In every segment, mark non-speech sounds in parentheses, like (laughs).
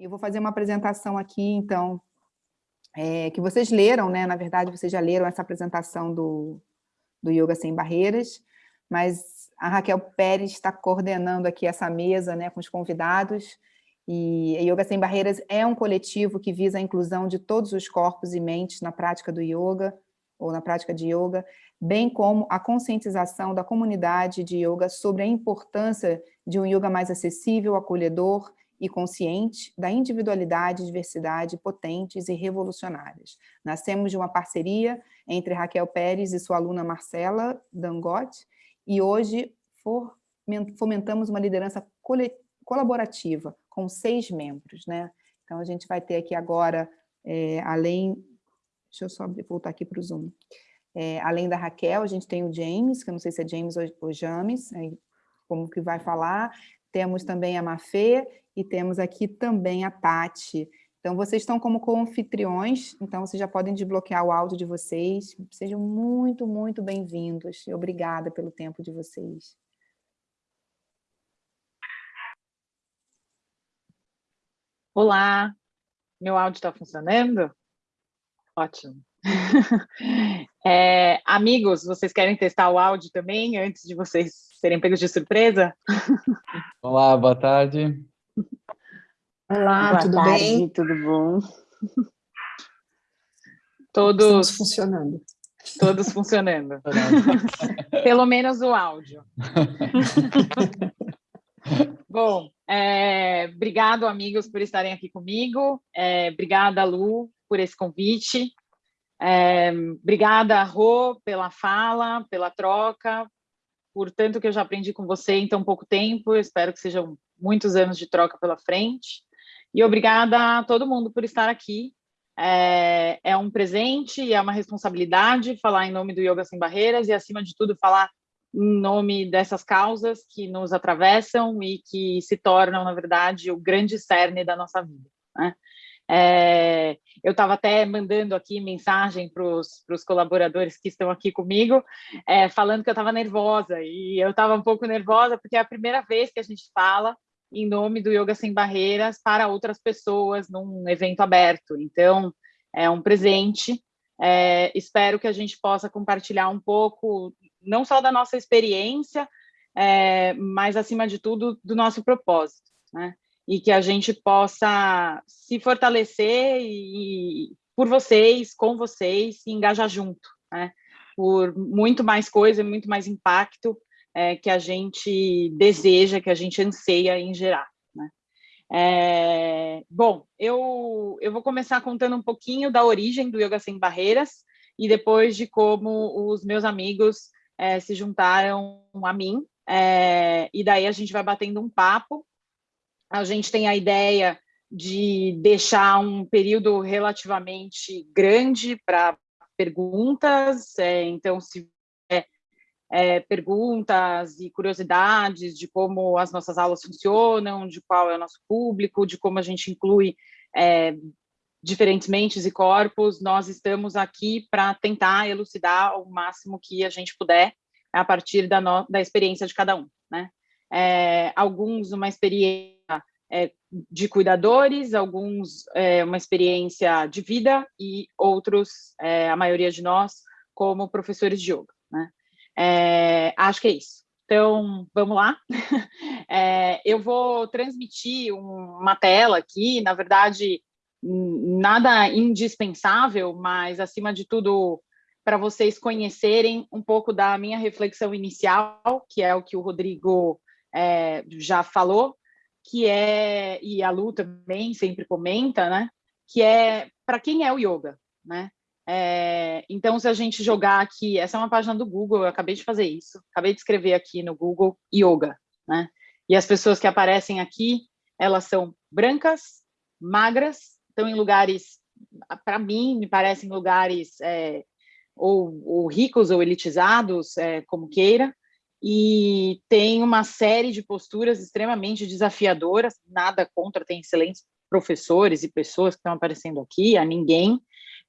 Eu vou fazer uma apresentação aqui, então, é, que vocês leram, né? Na verdade, vocês já leram essa apresentação do, do Yoga Sem Barreiras, mas a Raquel Pérez está coordenando aqui essa mesa né, com os convidados, e a Yoga Sem Barreiras é um coletivo que visa a inclusão de todos os corpos e mentes na prática do yoga, ou na prática de yoga, bem como a conscientização da comunidade de yoga sobre a importância de um yoga mais acessível, acolhedor e consciente da individualidade diversidade potentes e revolucionárias. Nascemos de uma parceria entre Raquel Pérez e sua aluna Marcela Dangote, e hoje fomentamos uma liderança colaborativa com seis membros. Né? Então, a gente vai ter aqui agora, é, além... Deixa eu só voltar aqui para o Zoom. É, além da Raquel, a gente tem o James, que eu não sei se é James ou James, como que vai falar. Temos também a Mafê e temos aqui também a Tati. Então, vocês estão como co-anfitriões, então vocês já podem desbloquear o áudio de vocês. Sejam muito, muito bem-vindos. Obrigada pelo tempo de vocês. Olá, meu áudio está funcionando? Ótimo. (laughs) É, amigos, vocês querem testar o áudio também, antes de vocês serem pegos de surpresa? Olá, boa tarde. Olá, boa tudo tarde, bem? Tudo bom? Todos Estamos funcionando. Todos funcionando. Pelo menos o áudio. (laughs) bom, é, obrigado, amigos, por estarem aqui comigo. É, obrigada, Lu, por esse convite. É, obrigada, Rô, pela fala, pela troca, por tanto que eu já aprendi com você em tão pouco tempo, eu espero que sejam muitos anos de troca pela frente. E obrigada a todo mundo por estar aqui. É, é um presente e é uma responsabilidade falar em nome do Yoga Sem Barreiras e, acima de tudo, falar em nome dessas causas que nos atravessam e que se tornam, na verdade, o grande cerne da nossa vida. Né? É, eu estava até mandando aqui mensagem para os colaboradores que estão aqui comigo, é, falando que eu estava nervosa, e eu estava um pouco nervosa porque é a primeira vez que a gente fala em nome do Yoga Sem Barreiras para outras pessoas num evento aberto. Então, é um presente. É, espero que a gente possa compartilhar um pouco, não só da nossa experiência, é, mas, acima de tudo, do nosso propósito. Né? e que a gente possa se fortalecer e, por vocês, com vocês, e engajar junto, né? por muito mais coisa, muito mais impacto é, que a gente deseja, que a gente anseia em gerar. Né? É, bom, eu, eu vou começar contando um pouquinho da origem do Yoga Sem Barreiras e depois de como os meus amigos é, se juntaram a mim, é, e daí a gente vai batendo um papo a gente tem a ideia de deixar um período relativamente grande para perguntas, é, então, se é, perguntas e curiosidades de como as nossas aulas funcionam, de qual é o nosso público, de como a gente inclui é, diferentes mentes e corpos, nós estamos aqui para tentar elucidar o máximo que a gente puder a partir da, no, da experiência de cada um, né? É, alguns uma experiência é, de cuidadores, alguns é, uma experiência de vida e outros, é, a maioria de nós, como professores de yoga. É, acho que é isso. Então, vamos lá. (laughs) É, eu vou transmitir uma tela aqui, na verdade, nada indispensável, mas, acima de tudo, para vocês conhecerem um pouco da minha reflexão inicial, que é o que o Rodrigo é, já falou, que é, e a Lu também sempre comenta, né, que é para quem é o yoga, né? É, então, se a gente jogar aqui, essa é uma página do Google, eu acabei de fazer isso, acabei de escrever aqui no Google yoga, né? E as pessoas que aparecem aqui, elas são brancas, magras, estão em lugares, para mim, me parecem lugares é, ou, ou, ricos ou elitizados, é, como queira, e tem uma série de posturas extremamente desafiadoras, nada contra, tem excelentes professores e pessoas que estão aparecendo aqui, a ninguém,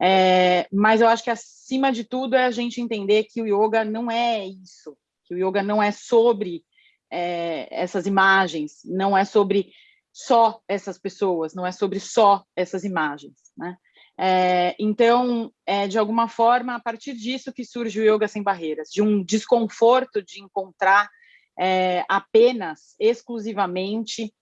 é, mas eu acho que acima de tudo é a gente entender que o yoga não é isso, que o yoga não é sobre é, essas imagens, não é sobre só essas pessoas, não é sobre só essas imagens, né? É, então, é de alguma forma, a partir disso que surge o Yoga Sem Barreiras, de um desconforto de encontrar é, apenas, exclusivamente,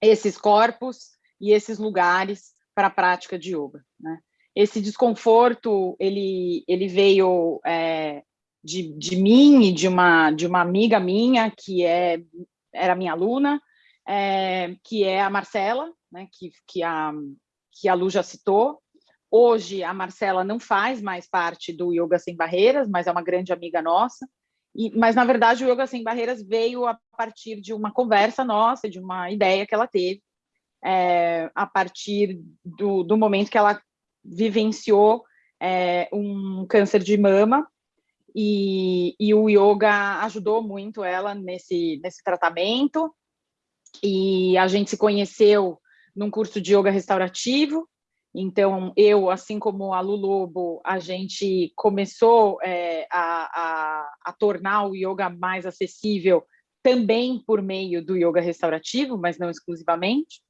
esses corpos e esses lugares para a prática de yoga. Né? Esse desconforto, ele, ele veio é, de, de mim e de uma, de uma amiga minha, que é, era minha aluna, é, que é a Marcela, né, que, que, a, que a Lu já citou. Hoje, a Marcela não faz mais parte do Yoga Sem Barreiras, mas é uma grande amiga nossa. E, mas, na verdade, o Yoga Sem Barreiras veio a partir de uma conversa nossa, de uma ideia que ela teve, é, a partir do, do, momento que ela vivenciou é, um câncer de mama, e, e, o yoga ajudou muito ela nesse, nesse tratamento, e a gente se conheceu num curso de yoga restaurativo, então, eu, assim como a Lu Lobo, a gente começou é, a, a, a, tornar o yoga mais acessível também por meio do yoga restaurativo, mas não exclusivamente.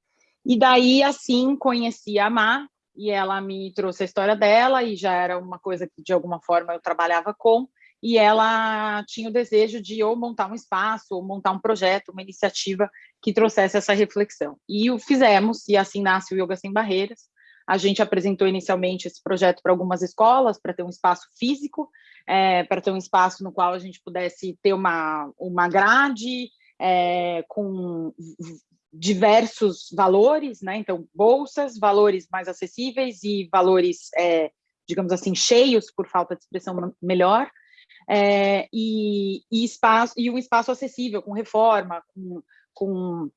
E daí, assim, conheci a Má, e ela me trouxe a história dela, e já era uma coisa que, de alguma forma, eu trabalhava com, e ela tinha o desejo de ou montar um espaço, ou montar um projeto, uma iniciativa que trouxesse essa reflexão. E o fizemos, e assim nasce o Yoga Sem Barreiras. A gente apresentou inicialmente esse projeto para algumas escolas, para ter um espaço físico, é, para ter um espaço no qual a gente pudesse ter uma, uma grade é, com diversos valores, né? Então, bolsas, valores mais acessíveis e valores, é, digamos assim, cheios, por falta de expressão melhor, é, e, e, espaço, e um espaço acessível, com reforma, com, com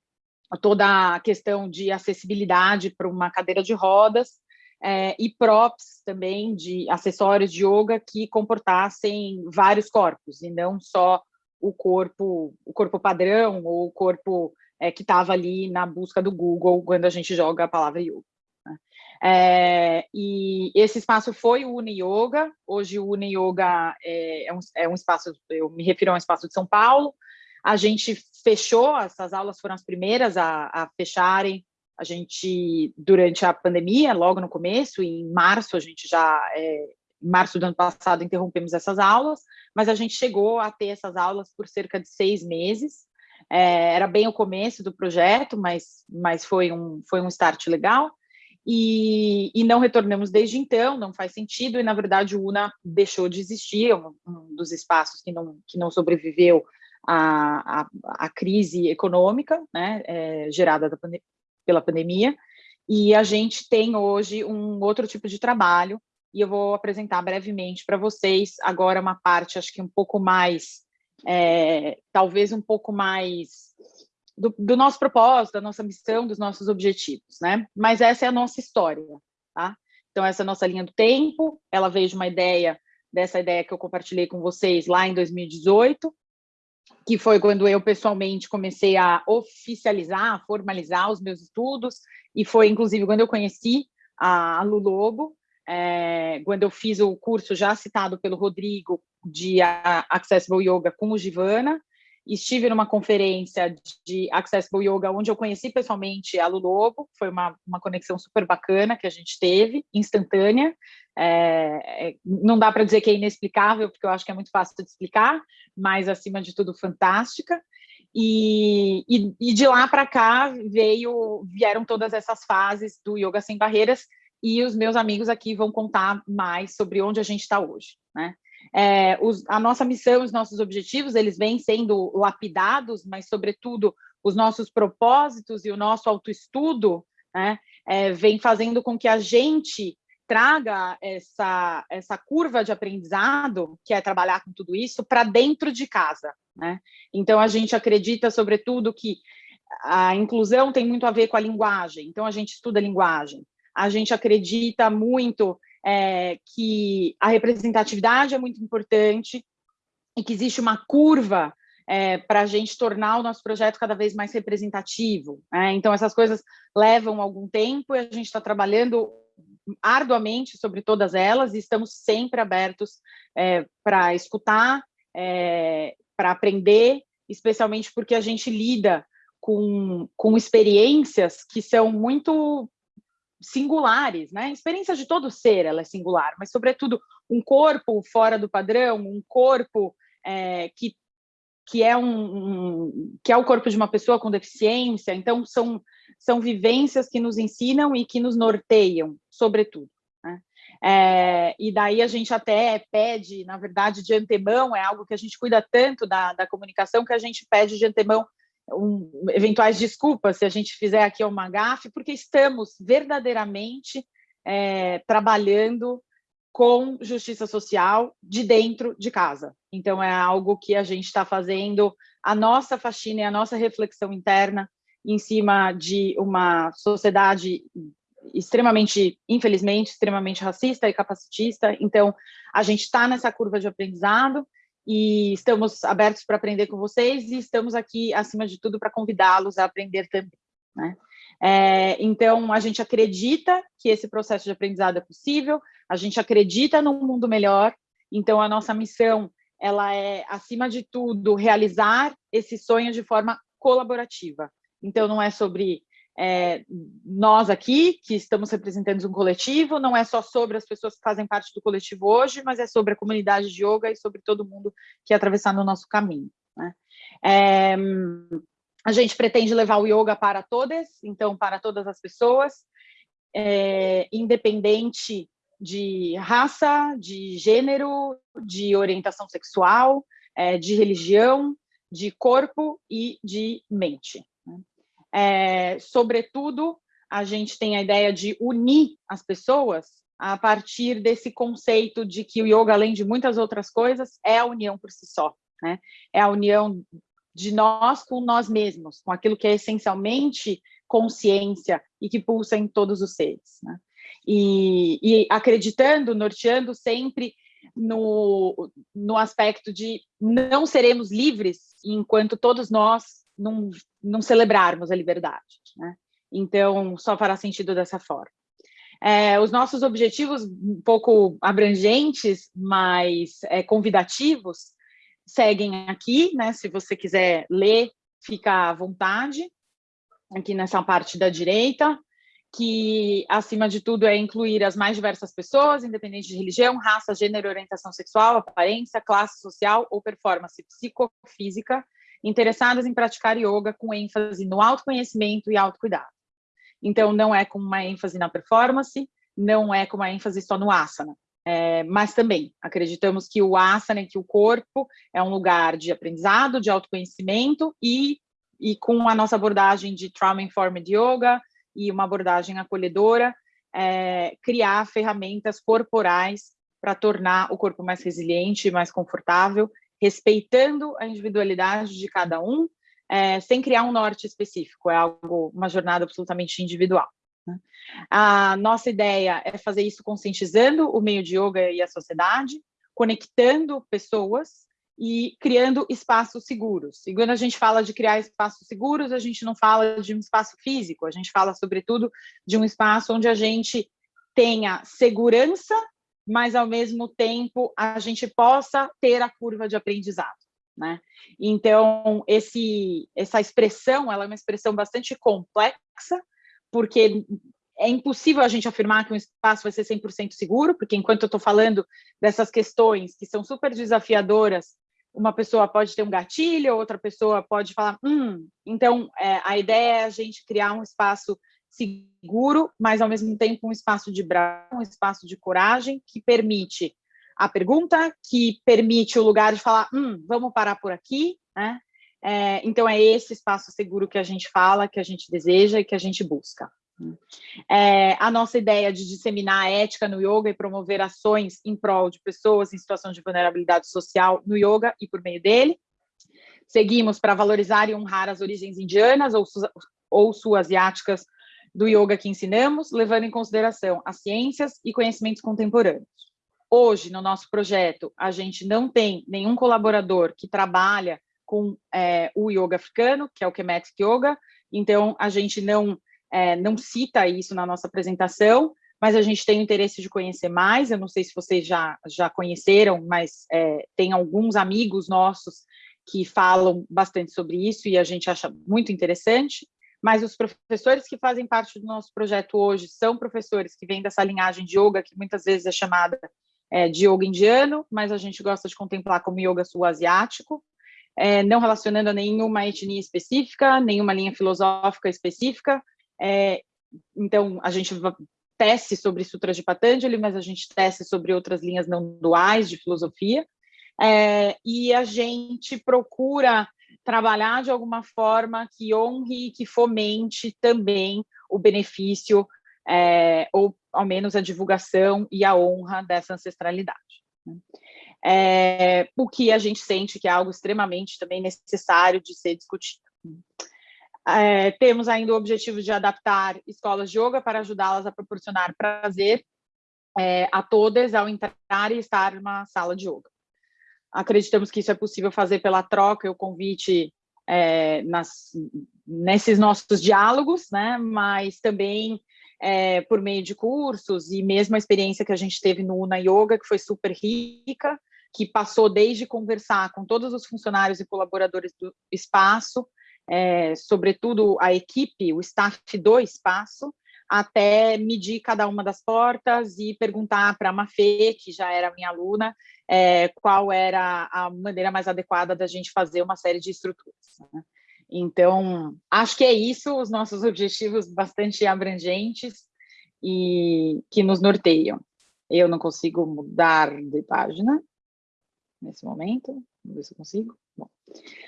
toda a questão de acessibilidade para uma cadeira de rodas, é, e props também de acessórios de yoga que comportassem vários corpos, e não só o corpo, o corpo padrão ou o corpo é, que estava ali na busca do Google quando a gente joga a palavra yoga. Né? É, e esse espaço foi o Uni Yoga, hoje o Uni Yoga é, é, um, é um espaço, eu me refiro a um espaço de São Paulo, a gente fechou, essas aulas foram as primeiras a, a fecharem, a gente, durante a pandemia, logo no começo, em março, a gente já, é, em março do ano passado, interrompemos essas aulas, mas a gente chegou a ter essas aulas por cerca de seis meses, é, era bem o começo do projeto, mas, mas foi, um, foi um start legal, e, e, não retornamos desde então, não faz sentido, e na verdade o UNA deixou de existir, um, um dos espaços que não, que não sobreviveu à, à, à crise econômica, né, é, gerada pela pandemia, e a gente tem hoje um outro tipo de trabalho, e eu vou apresentar brevemente para vocês agora uma parte, acho que um pouco mais, é, talvez um pouco mais do, do, nosso propósito, da nossa missão, dos nossos objetivos, né? Mas essa é a nossa história, tá? Então, essa é a nossa linha do tempo, ela veio de uma ideia, dessa ideia que eu compartilhei com vocês lá em 2018, que foi quando eu pessoalmente comecei a oficializar, a formalizar os meus estudos, e foi inclusive quando eu conheci a Lu Lobo, é, quando eu fiz o curso já citado pelo Rodrigo de Accessible Yoga com o Givana, estive numa conferência de Accessible Yoga, onde eu conheci pessoalmente a Lu Lobo, foi uma, uma conexão super bacana que a gente teve, instantânea, é, é não dá para dizer que é inexplicável, porque eu acho que é muito fácil de explicar, mas, acima de tudo, fantástica, e, e, e de lá para cá veio, vieram todas essas fases do Yoga Sem Barreiras, e os meus amigos aqui vão contar mais sobre onde a gente está hoje, né? É, os, a nossa missão, os nossos objetivos, eles vêm sendo lapidados, mas, sobretudo, os nossos propósitos e o nosso autoestudo né, é, vem fazendo com que a gente traga essa, essa curva de aprendizado, que é trabalhar com tudo isso, para dentro de casa. Né? Então, a gente acredita, sobretudo, que a inclusão tem muito a ver com a linguagem, então a gente estuda linguagem. A gente acredita muito é, que a representatividade é muito importante e que existe uma curva é, para a gente tornar o nosso projeto cada vez mais representativo. Né? Então, essas coisas levam algum tempo e a gente está trabalhando arduamente sobre todas elas e estamos sempre abertos é, para escutar, é, para aprender, especialmente porque a gente lida com, com experiências que são muito singulares, né? Experiência de todo ser, ela é singular, mas sobretudo um corpo fora do padrão, um corpo é, que que é um, um, que é o corpo de uma pessoa com deficiência. Então são são vivências que nos ensinam e que nos norteiam, sobretudo. Né? É, e daí a gente até pede, na verdade, de antemão, é algo que a gente cuida tanto da, da comunicação que a gente pede de antemão um, eventuais desculpas se a gente fizer aqui uma gafe, porque estamos verdadeiramente é, trabalhando com justiça social de dentro de casa. Então, é algo que a gente está fazendo a nossa faxina e a nossa reflexão interna em cima de uma sociedade extremamente, infelizmente, extremamente racista e capacitista. Então, a gente está nessa curva de aprendizado e estamos abertos para aprender com vocês e estamos aqui, acima de tudo, para convidá-los a aprender também. Né? É, então, a gente acredita que esse processo de aprendizado é possível, a gente acredita num mundo melhor, então a nossa missão ela é, acima de tudo, realizar esse sonho de forma colaborativa. Então, não é sobre é, nós aqui, que estamos representando um coletivo, não é só sobre as pessoas que fazem parte do coletivo hoje, mas é sobre a comunidade de yoga e sobre todo mundo que atravessar no nosso caminho. Né? É, a gente pretende levar o yoga para todas, então para todas as pessoas, é, independente de raça, de gênero, de orientação sexual, é, de religião, de corpo e de mente. É, sobretudo, a gente tem a ideia de unir as pessoas a partir desse conceito de que o yoga, além de muitas outras coisas, é a união por si só. Né? É a união de nós com nós mesmos, com aquilo que é essencialmente consciência e que pulsa em todos os seres. Né? E, e, acreditando, norteando sempre no, no aspecto de não seremos livres enquanto todos nós não, não celebrarmos a liberdade. Né? Então, só fará sentido dessa forma. É, os nossos objetivos, um pouco abrangentes, mas é, convidativos, seguem aqui, né? Se você quiser ler, fica à vontade, aqui nessa parte da direita, que, acima de tudo, é incluir as mais diversas pessoas, independente de religião, raça, gênero, orientação sexual, aparência, classe social ou performance psicofísica, interessadas em praticar yoga com ênfase no autoconhecimento e autocuidado. Então, não é com uma ênfase na performance, não é com uma ênfase só no asana, é, mas também acreditamos que o asana, que o corpo é um lugar de aprendizado, de autoconhecimento e, e com a nossa abordagem de Trauma-Informed Yoga e uma abordagem acolhedora, é, criar ferramentas corporais para tornar o corpo mais resiliente, mais confortável respeitando a individualidade de cada um, é, sem criar um norte específico, é algo, uma jornada absolutamente individual. Né? A nossa ideia é fazer isso conscientizando o meio de yoga e a sociedade, conectando pessoas e criando espaços seguros. E quando a gente fala de criar espaços seguros, a gente não fala de um espaço físico, a gente fala, sobretudo, de um espaço onde a gente tenha segurança mas ao mesmo tempo a gente possa ter a curva de aprendizado. Né? Então, esse, essa expressão ela é uma expressão bastante complexa, porque é impossível a gente afirmar que um espaço vai ser 100% seguro, porque enquanto eu estou falando dessas questões que são super desafiadoras, uma pessoa pode ter um gatilho, outra pessoa pode falar, hum, então é, a ideia é a gente criar um espaço seguro, mas ao mesmo tempo um espaço de braço, um espaço de coragem que permite a pergunta, que permite o lugar de falar, hum, vamos parar por aqui, né? É, então é esse espaço seguro que a gente fala, que a gente deseja e que a gente busca. É, a nossa ideia de disseminar a ética no yoga e promover ações em prol de pessoas em situação de vulnerabilidade social no yoga e por meio dele. Seguimos para valorizar e honrar as origens indianas ou, ou sul-asiáticas do yoga que ensinamos, levando em consideração as ciências e conhecimentos contemporâneos. Hoje, no nosso projeto, a gente não tem nenhum colaborador que trabalha com é, o yoga africano, que é o Kemetic Yoga, então a gente não, é, não cita isso na nossa apresentação, mas a gente tem interesse de conhecer mais, eu não sei se vocês já, já conheceram, mas é, tem alguns amigos nossos que falam bastante sobre isso e a gente acha muito interessante, mas os professores que fazem parte do nosso projeto hoje são professores que vêm dessa linhagem de yoga, que muitas vezes é chamada é, de yoga indiano, mas a gente gosta de contemplar como yoga sul-asiático, é, não relacionando a nenhuma etnia específica, nenhuma linha filosófica específica. É, então, a gente tece sobre Sutras de Patanjali, mas a gente tece sobre outras linhas não duais de filosofia. É, e a gente procura trabalhar de alguma forma que honre e que fomente também o benefício, é, ou ao menos a divulgação e a honra dessa ancestralidade. É, o que a gente sente que é algo extremamente também necessário de ser discutido. É, temos ainda o objetivo de adaptar escolas de yoga para ajudá-las a proporcionar prazer é, a todas ao entrar e estar numa sala de yoga. Acreditamos que isso é possível fazer pela troca e o convite é, nas, nesses nossos diálogos, né? mas também é, por meio de cursos e mesmo a experiência que a gente teve no Una Yoga, que foi super rica, que passou desde conversar com todos os funcionários e colaboradores do espaço, é, sobretudo a equipe, o staff do espaço, até medir cada uma das portas e perguntar para a Mafê, que já era minha aluna, é, qual era a maneira mais adequada da gente fazer uma série de estruturas. Né? Então, acho que é isso, os nossos (laughs) objetivos bastante abrangentes e que nos norteiam. Eu não consigo mudar de página nesse momento, vamos ver se eu consigo. Bom,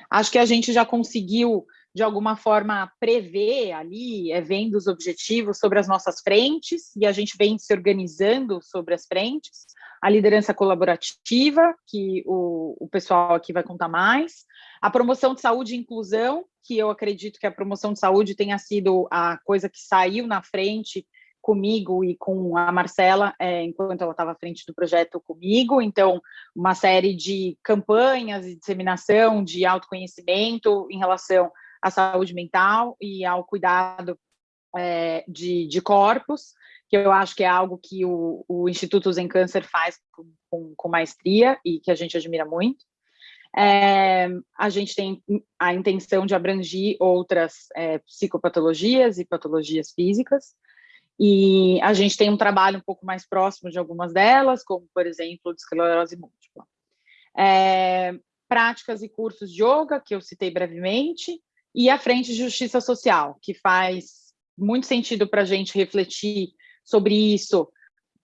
acho que a gente já conseguiu, de alguma forma, prever ali, é, vendo os objetivos sobre as nossas frentes, e a gente vem se organizando sobre as frentes, a liderança colaborativa, que o, o pessoal aqui vai contar mais, a promoção de saúde e inclusão, que eu acredito que a promoção de saúde tenha sido a coisa que saiu na frente comigo e com a Marcela, é, enquanto ela estava à frente do projeto comigo, então uma série de campanhas e disseminação de autoconhecimento em relação à saúde mental e ao cuidado é, de, de, corpos, que eu acho que é algo que o, o Instituto Zen Câncer faz com, com, com, maestria e que a gente admira muito. É, a gente tem a intenção de abranger outras é, psicopatologias e patologias físicas, e a gente tem um trabalho um pouco mais próximo de algumas delas, como, por exemplo, de esclerose múltipla. É, práticas e cursos de yoga, que eu citei brevemente, e a Frente de Justiça Social, que faz muito sentido para a gente refletir sobre isso,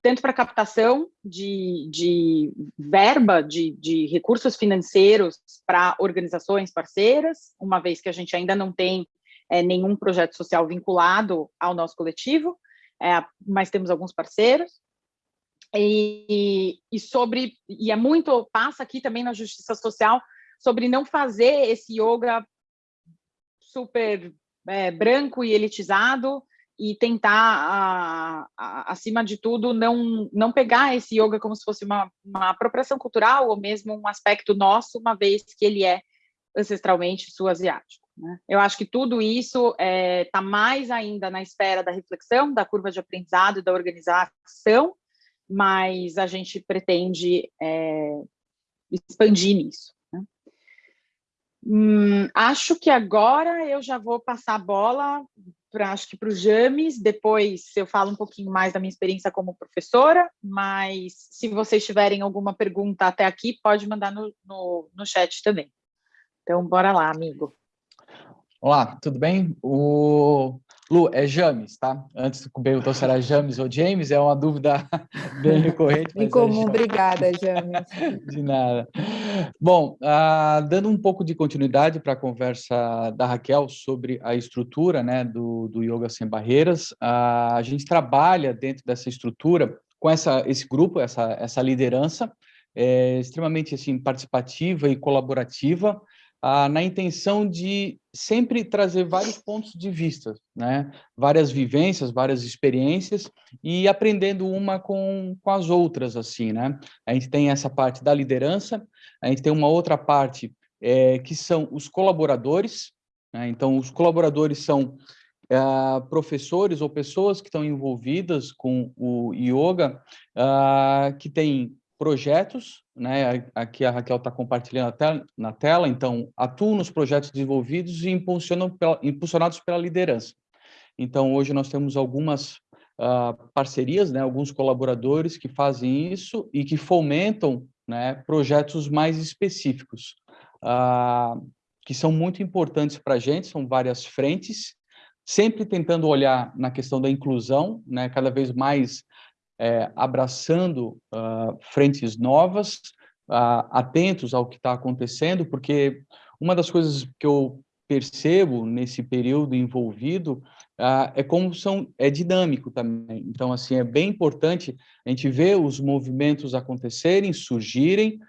tanto para captação de, de verba, de, de recursos financeiros para organizações parceiras, uma vez que a gente ainda não tem é, nenhum projeto social vinculado ao nosso coletivo, é, mas temos alguns parceiros. E, e, sobre e é muito passa aqui também na justiça social sobre não fazer esse yoga super é, branco e elitizado e tentar a, a, acima de tudo não não pegar esse yoga como se fosse uma, uma apropriação cultural ou mesmo um aspecto nosso uma vez que ele é ancestralmente sul-asiático. Né? Eu acho que tudo isso está é, tá mais ainda na esfera da reflexão, da curva de aprendizado da organização, mas a gente pretende é, expandir nisso. Hum, acho que agora eu já vou passar a bola para acho que para o James, depois eu falo um pouquinho mais da minha experiência como professora, mas se vocês tiverem alguma pergunta até aqui, pode mandar no, no, no chat também. Então, bora lá, amigo. Olá, tudo bem? O Lu, é James, tá? Antes de perguntar se era James ou James, é uma dúvida (laughs) bem recorrente. Bem comum, é obrigada, James. (laughs) De nada. Bom, uh, dando um pouco de continuidade para a conversa da Raquel sobre a estrutura né, do, do Yoga Sem Barreiras, uh, a gente trabalha dentro dessa estrutura com essa, esse grupo, essa, essa liderança, é, extremamente assim, participativa e colaborativa, ah, na intenção de sempre trazer vários pontos de vista, né? várias vivências, várias experiências, e aprendendo uma com, com as outras, assim, né? A gente tem essa parte da liderança, a gente tem uma outra parte é, que são os colaboradores, né? então os colaboradores são Uh, professores ou pessoas que estão envolvidas com o yoga, uh, que têm projetos, né? Aqui a Raquel está compartilhando na tela, então, atuo nos projetos desenvolvidos e pela, impulsionados pela liderança. Então, hoje nós temos algumas uh, parcerias, né? Alguns colaboradores que fazem isso e que fomentam né, projetos mais específicos, uh, que são muito importantes para a gente, são várias frentes, sempre tentando olhar na questão da inclusão, né, cada vez mais é, abraçando uh, frentes novas, uh, atentos ao que está acontecendo, porque uma das coisas que eu percebo nesse período envolvido uh, é como são é dinâmico também. Então, assim, é bem importante a gente ver os movimentos acontecerem, surgirem,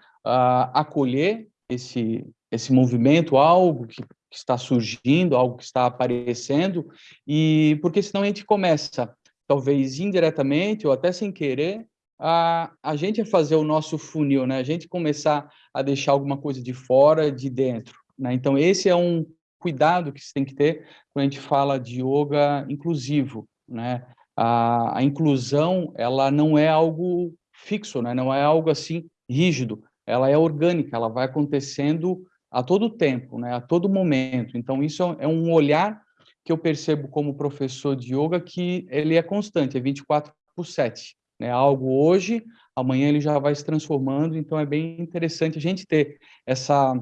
acolher esse esse movimento, algo que, que está surgindo, algo que está aparecendo, e porque senão a gente começa talvez indiretamente ou até sem querer, a, a gente a fazer o nosso funil, né? A gente começar a deixar alguma coisa de fora, de dentro, né? Então, esse é um cuidado que se tem que ter quando a gente fala de yoga inclusivo, né? A, a inclusão, ela não é algo fixo, né? Não é algo assim rígido, ela é orgânica, ela vai acontecendo a todo tempo, né? A todo momento. Então, isso é um olhar que eu percebo como professor de yoga que ele é constante, é 24 por 7. Né? Algo hoje, amanhã ele já vai se transformando, então é bem interessante a gente ter essa...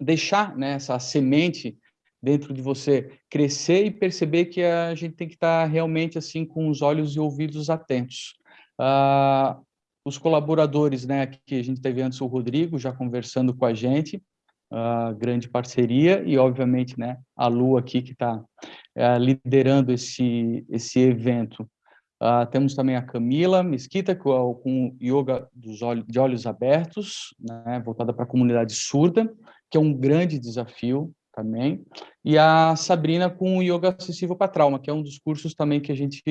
deixar né, essa semente dentro de você crescer e perceber que a gente tem que estar realmente assim com os olhos e ouvidos atentos. Uh, os colaboradores, né, que a gente teve antes o Rodrigo já conversando com a gente, uh, grande parceria, e obviamente né, a Lu aqui que está uh, é, liderando esse, esse evento. Uh, temos também a Camila Mesquita, com, com Yoga dos olhos, de Olhos Abertos, né, voltada para a comunidade surda, que é um grande desafio também, e a Sabrina com o Yoga Acessível para Trauma, que é um dos cursos também que a gente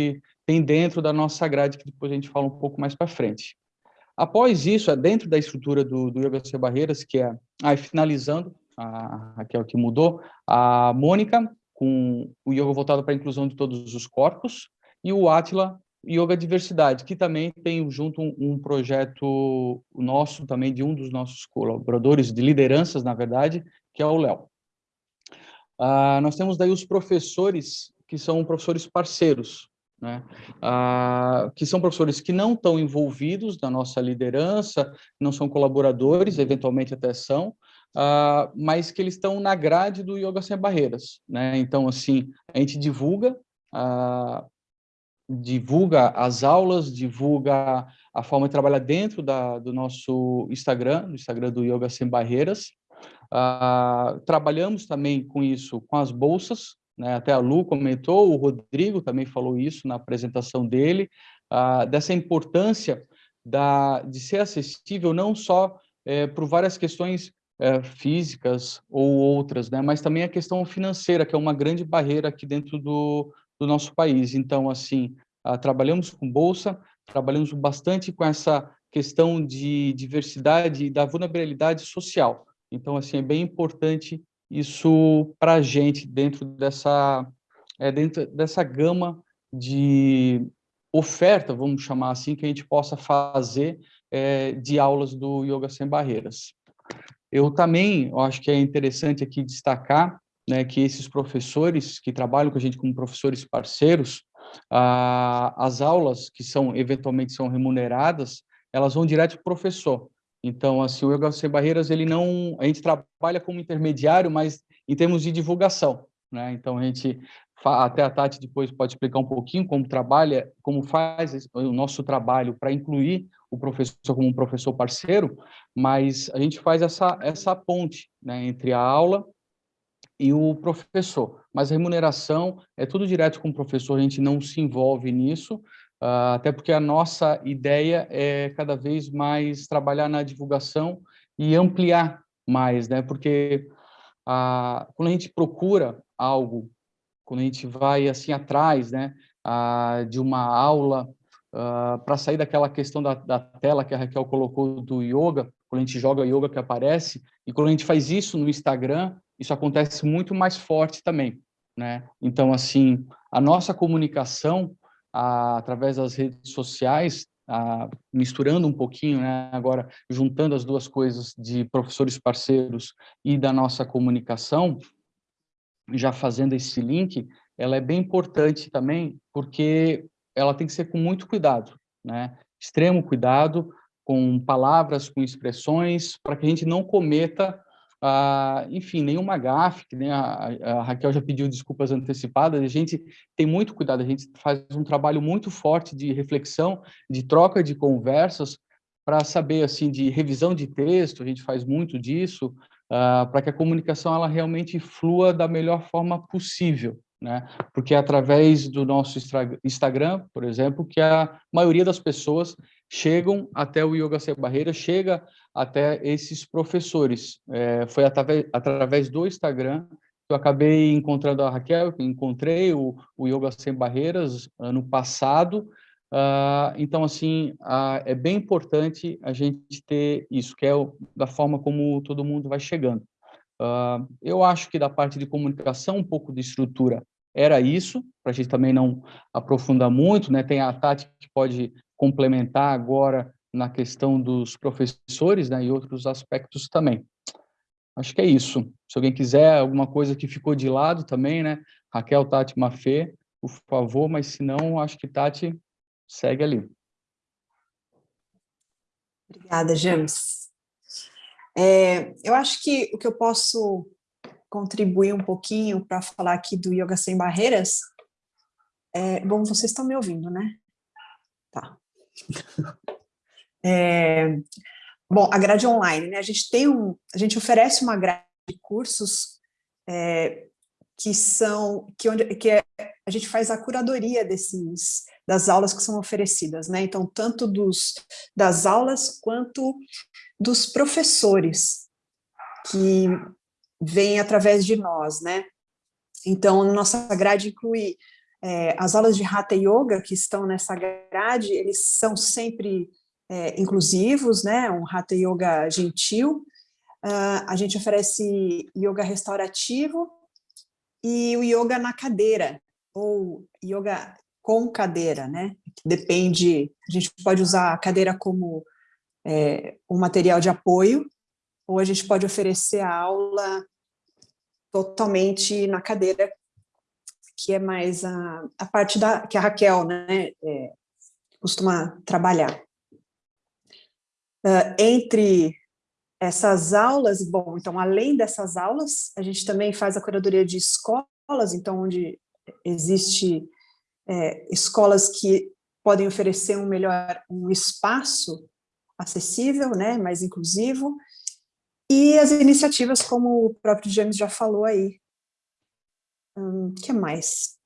tem dentro da nossa grade, que depois a gente fala um pouco mais para frente. Após isso, é dentro da estrutura do, do Yoga Sem Barreiras, que é, aí finalizando, a Raquel que mudou, a Mônica, com o yoga voltado para a inclusão de todos os corpos, e o Atila, Yoga Diversidade, que também tem junto um, um, projeto nosso, também de um dos nossos colaboradores, de lideranças, na verdade, que é o Léo. Ah, nós temos daí os professores, que são professores parceiros, né? Ah, que são professores que não estão envolvidos na nossa liderança, não são colaboradores, eventualmente até são, ah, mas que eles estão na grade do Yoga Sem Barreiras. Né? Então, assim, a gente divulga, ah, divulga as aulas, divulga a forma de trabalhar dentro da, do nosso Instagram, do Instagram do Yoga Sem Barreiras. Ah, trabalhamos também com isso, com as bolsas, né? Até a Lu comentou, o Rodrigo também falou isso na apresentação dele, ah, dessa importância da, de ser acessível não só é, por várias questões é, físicas ou outras, né? mas também a questão financeira, que é uma grande barreira aqui dentro do, do nosso país. Então, assim, ah, trabalhamos com bolsa, trabalhamos bastante com essa questão de diversidade e da vulnerabilidade social. Então, assim, é bem importante isso para a gente dentro dessa, é, dentro dessa gama de oferta, vamos chamar assim, que a gente possa fazer é, de aulas do Yoga Sem Barreiras. Eu também eu acho que é interessante aqui destacar né, que esses professores que trabalham com a gente como professores parceiros, as aulas que são eventualmente são remuneradas, elas vão direto para o professor. Então, assim, o Yoga Sem Barreiras, ele não... A gente trabalha como intermediário, mas em termos de divulgação, né? Então, a gente... Até a Tati depois pode explicar um pouquinho como trabalha, como faz o nosso trabalho para incluir o professor como um professor parceiro, mas a gente faz essa, essa ponte né, entre a aula e o professor. Mas a remuneração é tudo direto com o professor, a gente não se envolve nisso, até porque a nossa ideia é cada vez mais trabalhar na divulgação e ampliar mais, né? Porque uh, quando a gente procura algo, quando a gente vai assim atrás, né, uh, de uma aula para sair daquela questão da, da, tela que a Raquel colocou do yoga, quando a gente joga yoga que aparece, e quando a gente faz isso no Instagram, isso acontece muito mais forte também, né? Então, assim, a nossa comunicação a, através das redes sociais, ah, misturando um pouquinho, né, agora juntando as duas coisas de professores parceiros e da nossa comunicação, já fazendo esse link, ela é bem importante também, porque ela tem que ser com muito cuidado, né? extremo cuidado, com palavras, com expressões, para que a gente não cometa ah, enfim, nenhuma gafe, que nem a, a, Raquel já pediu desculpas antecipadas, a gente tem muito cuidado, a gente faz um trabalho muito forte de reflexão, de troca de conversas, para saber, assim, de revisão de texto, a gente faz muito disso, ah, para que a comunicação ela realmente flua da melhor forma possível, né? Porque é através do nosso Instagram, por exemplo, que a maioria das pessoas chegam até o Yoga Sem Barreira, chega até esses professores. É, foi através, através do Instagram que eu acabei encontrando a Raquel, que encontrei o, o Yoga Sem Barreiras ano passado. Uh, então, assim, uh, é bem importante a gente ter isso, que é o, da forma como todo mundo vai chegando. Uh, eu acho que da parte de comunicação, um pouco de estrutura era isso, para a gente também não aprofundar muito, né? Tem a Tati que pode complementar agora na questão dos professores, né? E outros aspectos também. Acho que é isso. Se alguém quiser alguma coisa que ficou de lado também, né? Raquel, Tati, Mafê, por favor, mas se não, acho que Tati segue ali. Obrigada, James. É, eu acho que o que eu posso contribuir um pouquinho para falar aqui do Yoga Sem Barreiras. É, bom, vocês estão me ouvindo, né? Tá. (laughs) É, bom, a grade online, né? A gente tem um, a gente oferece uma grade de cursos é, que são, que, onde, que é, a gente faz a curadoria desses, das aulas que são oferecidas, né? Então, tanto dos, das aulas quanto dos professores que vem através de nós, né? Então, nossa grade inclui é, as aulas de Hatha Yoga que estão nessa grade, eles são sempre é, inclusivos, né? Um Hatha Yoga gentil. Uh, a gente oferece yoga restaurativo e o yoga na cadeira, ou yoga com cadeira, né? Depende, a gente pode usar a cadeira como é, um material de apoio, ou a gente pode oferecer a aula totalmente na cadeira, que é mais a, a parte da que a Raquel né, é, costuma trabalhar. Uh, entre essas aulas, bom, então, além dessas aulas, a gente também faz a curadoria de escolas, então, onde existe é, escolas que podem oferecer um melhor, um espaço acessível, né, mais inclusivo, e as iniciativas, como o próprio James já falou aí. O hum, que mais?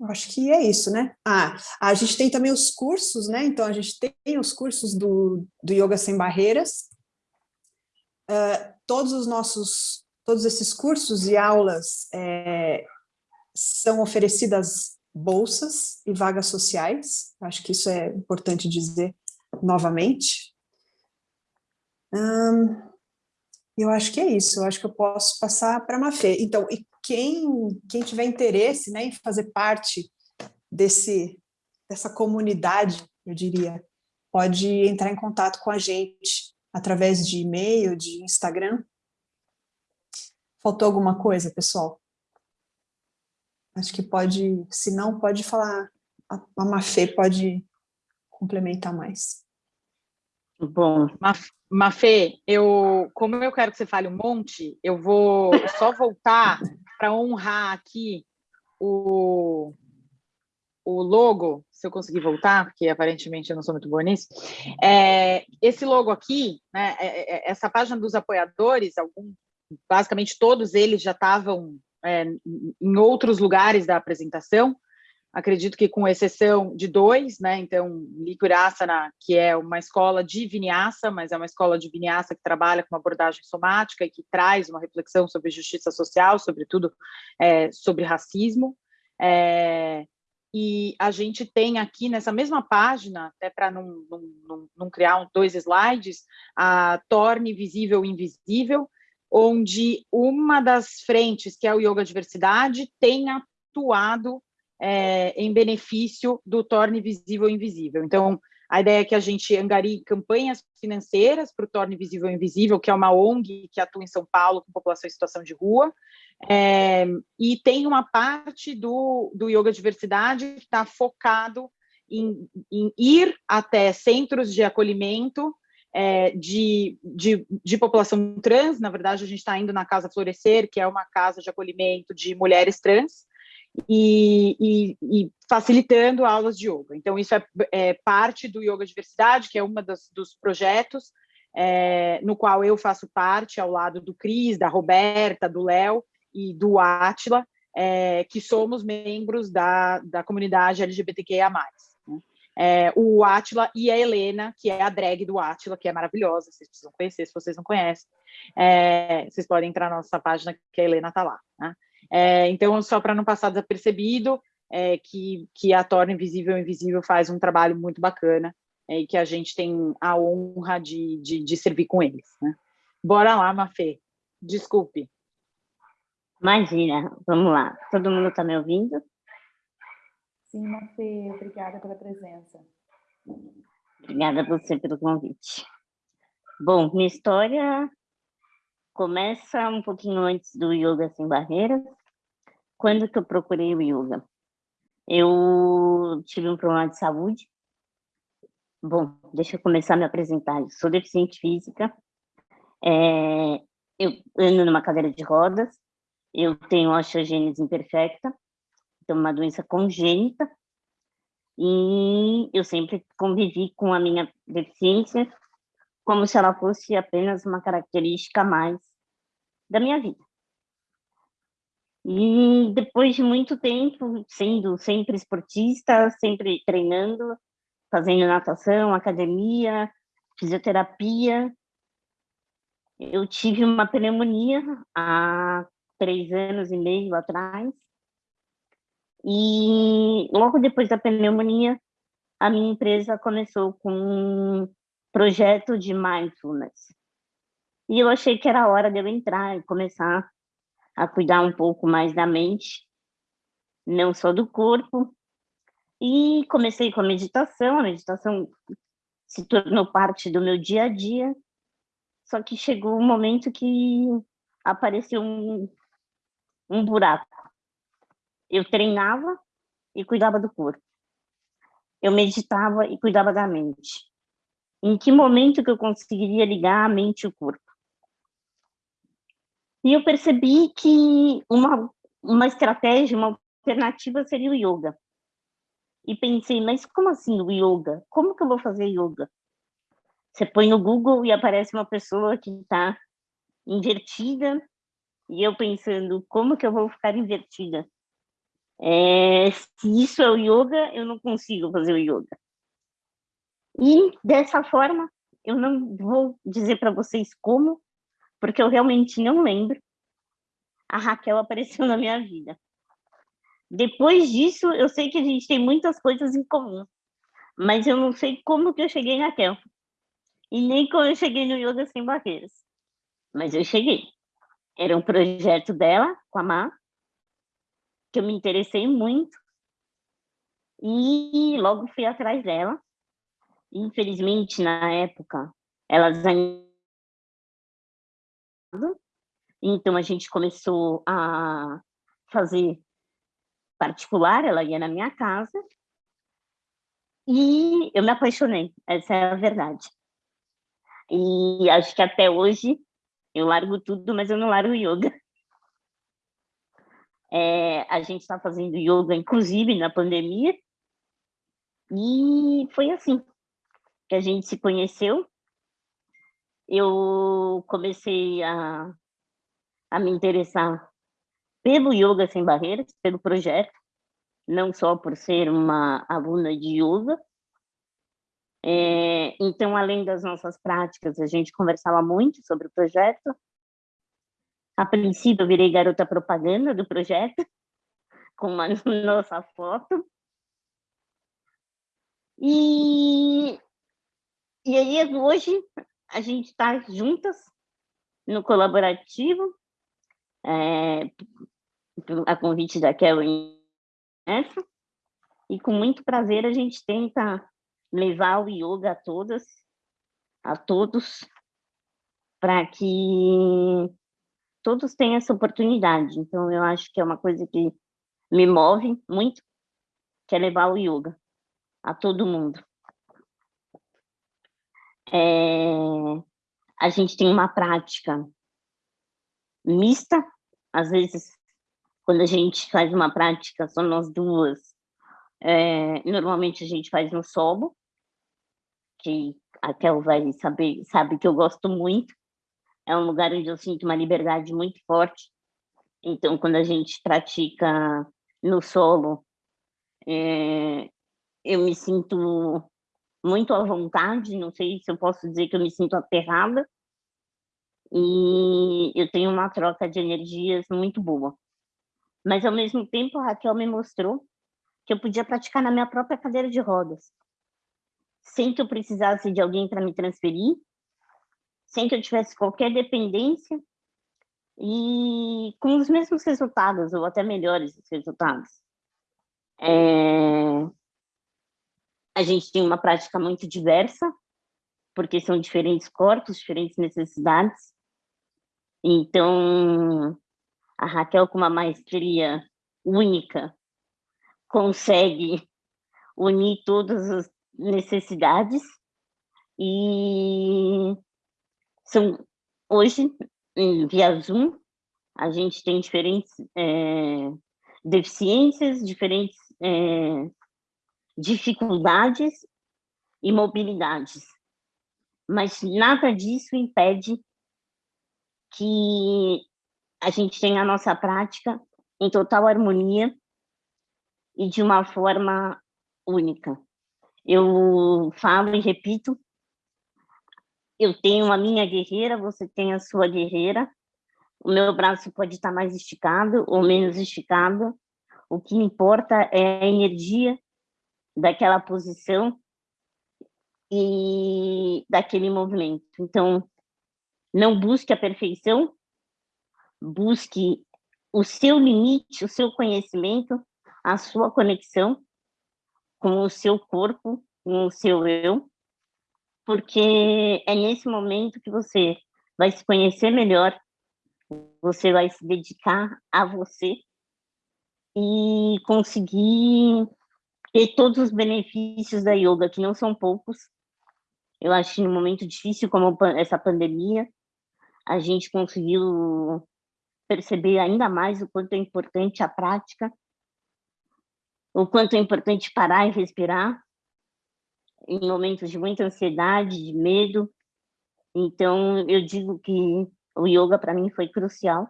Eu acho que é isso, né? Ah, a gente tem também os cursos, né? Então, a gente tem os cursos do, do Yoga Sem Barreiras. Uh, todos os nossos, todos esses cursos e aulas é, são oferecidas bolsas e vagas sociais. Acho que isso é importante dizer novamente. Eu acho que é isso, eu acho que eu posso passar para a Mafê. Então, e quem, quem tiver interesse né, em fazer parte desse, dessa comunidade, eu diria, pode entrar em contato com a gente através de e-mail, de Instagram. Faltou alguma coisa, pessoal? Acho que pode, se não, pode falar, a Mafê pode complementar mais. Bom, Mafê, eu, como eu quero que você fale um monte, eu vou só voltar para honrar aqui o, o logo, se eu conseguir voltar, porque aparentemente eu não sou muito boa nisso. É, esse logo aqui, né, é, é, essa página dos apoiadores, algum, basicamente todos eles já estavam é, em outros lugares da apresentação, acredito que com exceção de dois, né? Então, Likurasana, que é uma escola de vinyasa, mas é uma escola de vinyasa que trabalha com uma abordagem somática e que traz uma reflexão sobre justiça social, sobretudo é, sobre racismo. É, e a gente tem aqui nessa mesma página, até para não, não, não, não, criar dois slides, a Torne Visível Invisível, onde uma das frentes, que é o Yoga Diversidade, tem atuado é, em benefício do torne visível invisível. Então, a ideia é que a gente angarie campanhas financeiras para o Torne Visível Invisível, que é uma ONG que atua em São Paulo com população em situação de rua, é, e tem uma parte do, do Yoga Diversidade que está focado em, em, ir até centros de acolhimento é, de, de, de, população trans, na verdade a gente está indo na Casa Florescer, que é uma casa de acolhimento de mulheres trans, e, e, e, facilitando aulas de yoga. Então, isso é, é, parte do Yoga Diversidade, que é um dos projetos é, no qual eu faço parte, ao lado do Cris, da Roberta, do Léo e do Átila, é, que somos membros da, da comunidade LGBTQIA+. Né? É, o Átila e a Helena, que é a drag do Átila, que é maravilhosa, vocês precisam conhecer, se vocês não conhecem, é, vocês podem entrar na nossa página, que a Helena está lá. Né? É, então, só para não passar desapercebido, é, que, que a Torna Invisível Invisível faz um trabalho muito bacana é, e que a gente tem a honra de, de, de servir com eles. Né? Bora lá, Mafê. Desculpe. Imagina, vamos lá. Todo mundo está me ouvindo? Sim, Mafê, obrigada pela presença. Obrigada a você pelo convite. Bom, minha história começa um pouquinho antes do Yoga Sem Barreiras. Quando que eu procurei o Yoga? Eu tive um problema de saúde. Bom, deixa eu começar a me apresentar. Eu sou deficiente física. É, eu ando numa cadeira de rodas. Eu tenho osteogênese imperfecta. Então, uma doença congênita. E eu sempre convivi com a minha deficiência como se ela fosse apenas uma característica mais da minha vida. E depois de muito tempo, sendo sempre esportista, sempre treinando, fazendo natação, academia, fisioterapia, eu tive uma pneumonia há três anos e meio atrás. E logo depois da pneumonia, a minha empresa começou com projeto de mindfulness. E eu achei que era hora de eu entrar e começar a cuidar um pouco mais da mente, não só do corpo. E comecei com a meditação, a meditação se tornou parte do meu dia a dia, só que chegou um momento que apareceu um, um buraco. Eu treinava e cuidava do corpo. Eu meditava e cuidava da mente em que momento que eu conseguiria ligar a mente e o corpo. E eu percebi que uma, uma estratégia, uma alternativa seria o yoga. E pensei, mas como assim o yoga? Como que eu vou fazer yoga? Você põe no Google e aparece uma pessoa que está invertida, e eu pensando, como que eu vou ficar invertida? É, se isso é o yoga, eu não consigo fazer o yoga. E dessa forma, eu não vou dizer para vocês como, porque eu realmente não lembro, a Raquel apareceu (laughs) na minha vida. Depois disso, eu sei que a gente tem muitas coisas em comum, mas eu não sei como que eu cheguei na Raquel. E nem como eu cheguei no Yoga Sem Barreiras. Mas eu cheguei. Era um projeto dela, com a Má, que eu me interessei muito. E logo fui atrás dela. Infelizmente, na época, elas ainda... Então, a gente começou a fazer particular, ela ia na minha casa, e eu me apaixonei, essa é a verdade. E acho que até hoje eu largo tudo, mas eu não largo yoga. É, a gente está fazendo yoga, inclusive, na pandemia, e foi assim que a gente se conheceu. Eu comecei a, a me interessar pelo Yoga Sem Barreiras, pelo projeto, não só por ser uma aluna de yoga. É, então, além das nossas práticas, a gente conversava muito sobre o projeto. A princípio, eu virei garota propaganda do projeto, (laughs) com uma (laughs) nossa foto. E e aí, hoje, a gente está juntas no colaborativo, é, a convite da Kelly, E com muito prazer a gente tenta levar o yoga a todas, a todos, para que todos tenham essa oportunidade. Então, eu acho que é uma coisa que me move muito, que é levar o yoga a todo mundo. É, a gente tem uma prática mista, às vezes, quando a gente faz uma prática, só nós duas, é, normalmente a gente faz no solo, que a Kel vai saber, sabe que eu gosto muito, é um lugar onde eu sinto uma liberdade muito forte, então quando a gente pratica no solo, é, eu me sinto muito à vontade, não sei se eu posso dizer que eu me sinto aterrada, e eu tenho uma troca de energias muito boa. Mas, ao mesmo tempo, a Raquel me mostrou que eu podia praticar na minha própria cadeira de rodas, sem que eu precisasse de alguém para me transferir, sem que eu tivesse qualquer dependência, e com os mesmos resultados, ou até melhores resultados. É... A gente tem uma prática muito diversa, porque são diferentes corpos, diferentes necessidades. Então, a Raquel, com uma maestria única, consegue unir todas as necessidades e são hoje via Zoom a gente tem diferentes é, deficiências, diferentes é, dificuldades e mobilidades, mas nada disso impede que a gente tenha a nossa prática em total harmonia e de uma forma única. Eu falo e repito, eu tenho a minha guerreira, você tem a sua guerreira, o meu braço pode estar mais esticado ou menos esticado, o que importa é a energia daquela posição e daquele movimento. Então, não busque a perfeição, busque o seu limite, o seu conhecimento, a sua conexão com o seu corpo, com o seu eu, porque é nesse momento que você vai se conhecer melhor, você vai se dedicar a você e conseguir ter todos os benefícios da yoga, que não são poucos. Eu acho que num momento difícil como essa pandemia, a gente conseguiu perceber ainda mais o quanto é importante a prática, o quanto é importante parar e respirar em momentos de muita ansiedade, de medo. Então, eu digo que o yoga para mim foi crucial.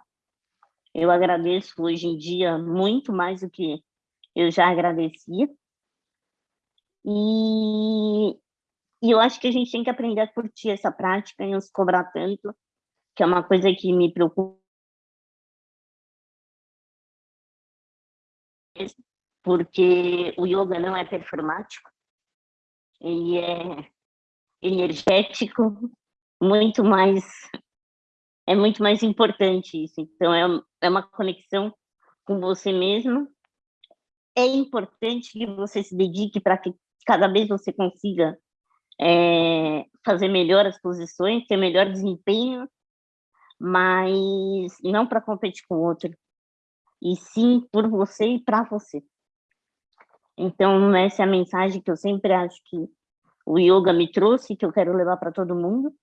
Eu agradeço hoje em dia muito mais do que eu já agradecia. E, e eu acho que a gente tem que aprender a curtir essa prática e não se cobrar tanto, que é uma coisa que me preocupa porque o yoga não é performático, ele é energético, muito mais é muito mais importante isso. Então é, é uma conexão com você mesmo. É importante que você se dedique para cada vez você consiga é, fazer melhor as posições, ter melhor desempenho, mas não para competir com o outro, e sim por você e para você. Então, essa é a mensagem que eu sempre acho que o yoga me trouxe, que eu quero levar para todo mundo,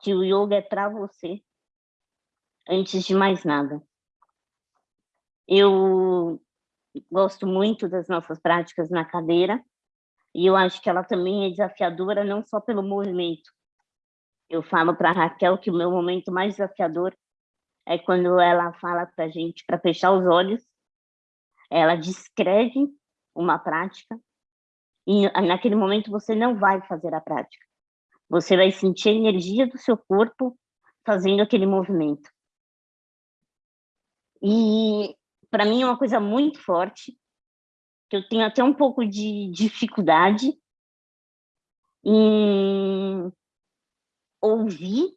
que o yoga é para você, antes de mais nada. Eu gosto muito das nossas práticas na cadeira, e eu acho que ela também é desafiadora, não só pelo movimento. Eu falo para Raquel que o meu momento mais desafiador é quando ela fala para a gente para fechar os olhos, ela descreve uma prática, e naquele momento você não vai fazer a prática. Você vai sentir a energia do seu corpo fazendo aquele movimento. E para mim é uma coisa muito forte, que eu tenho até um pouco de dificuldade em ouvir,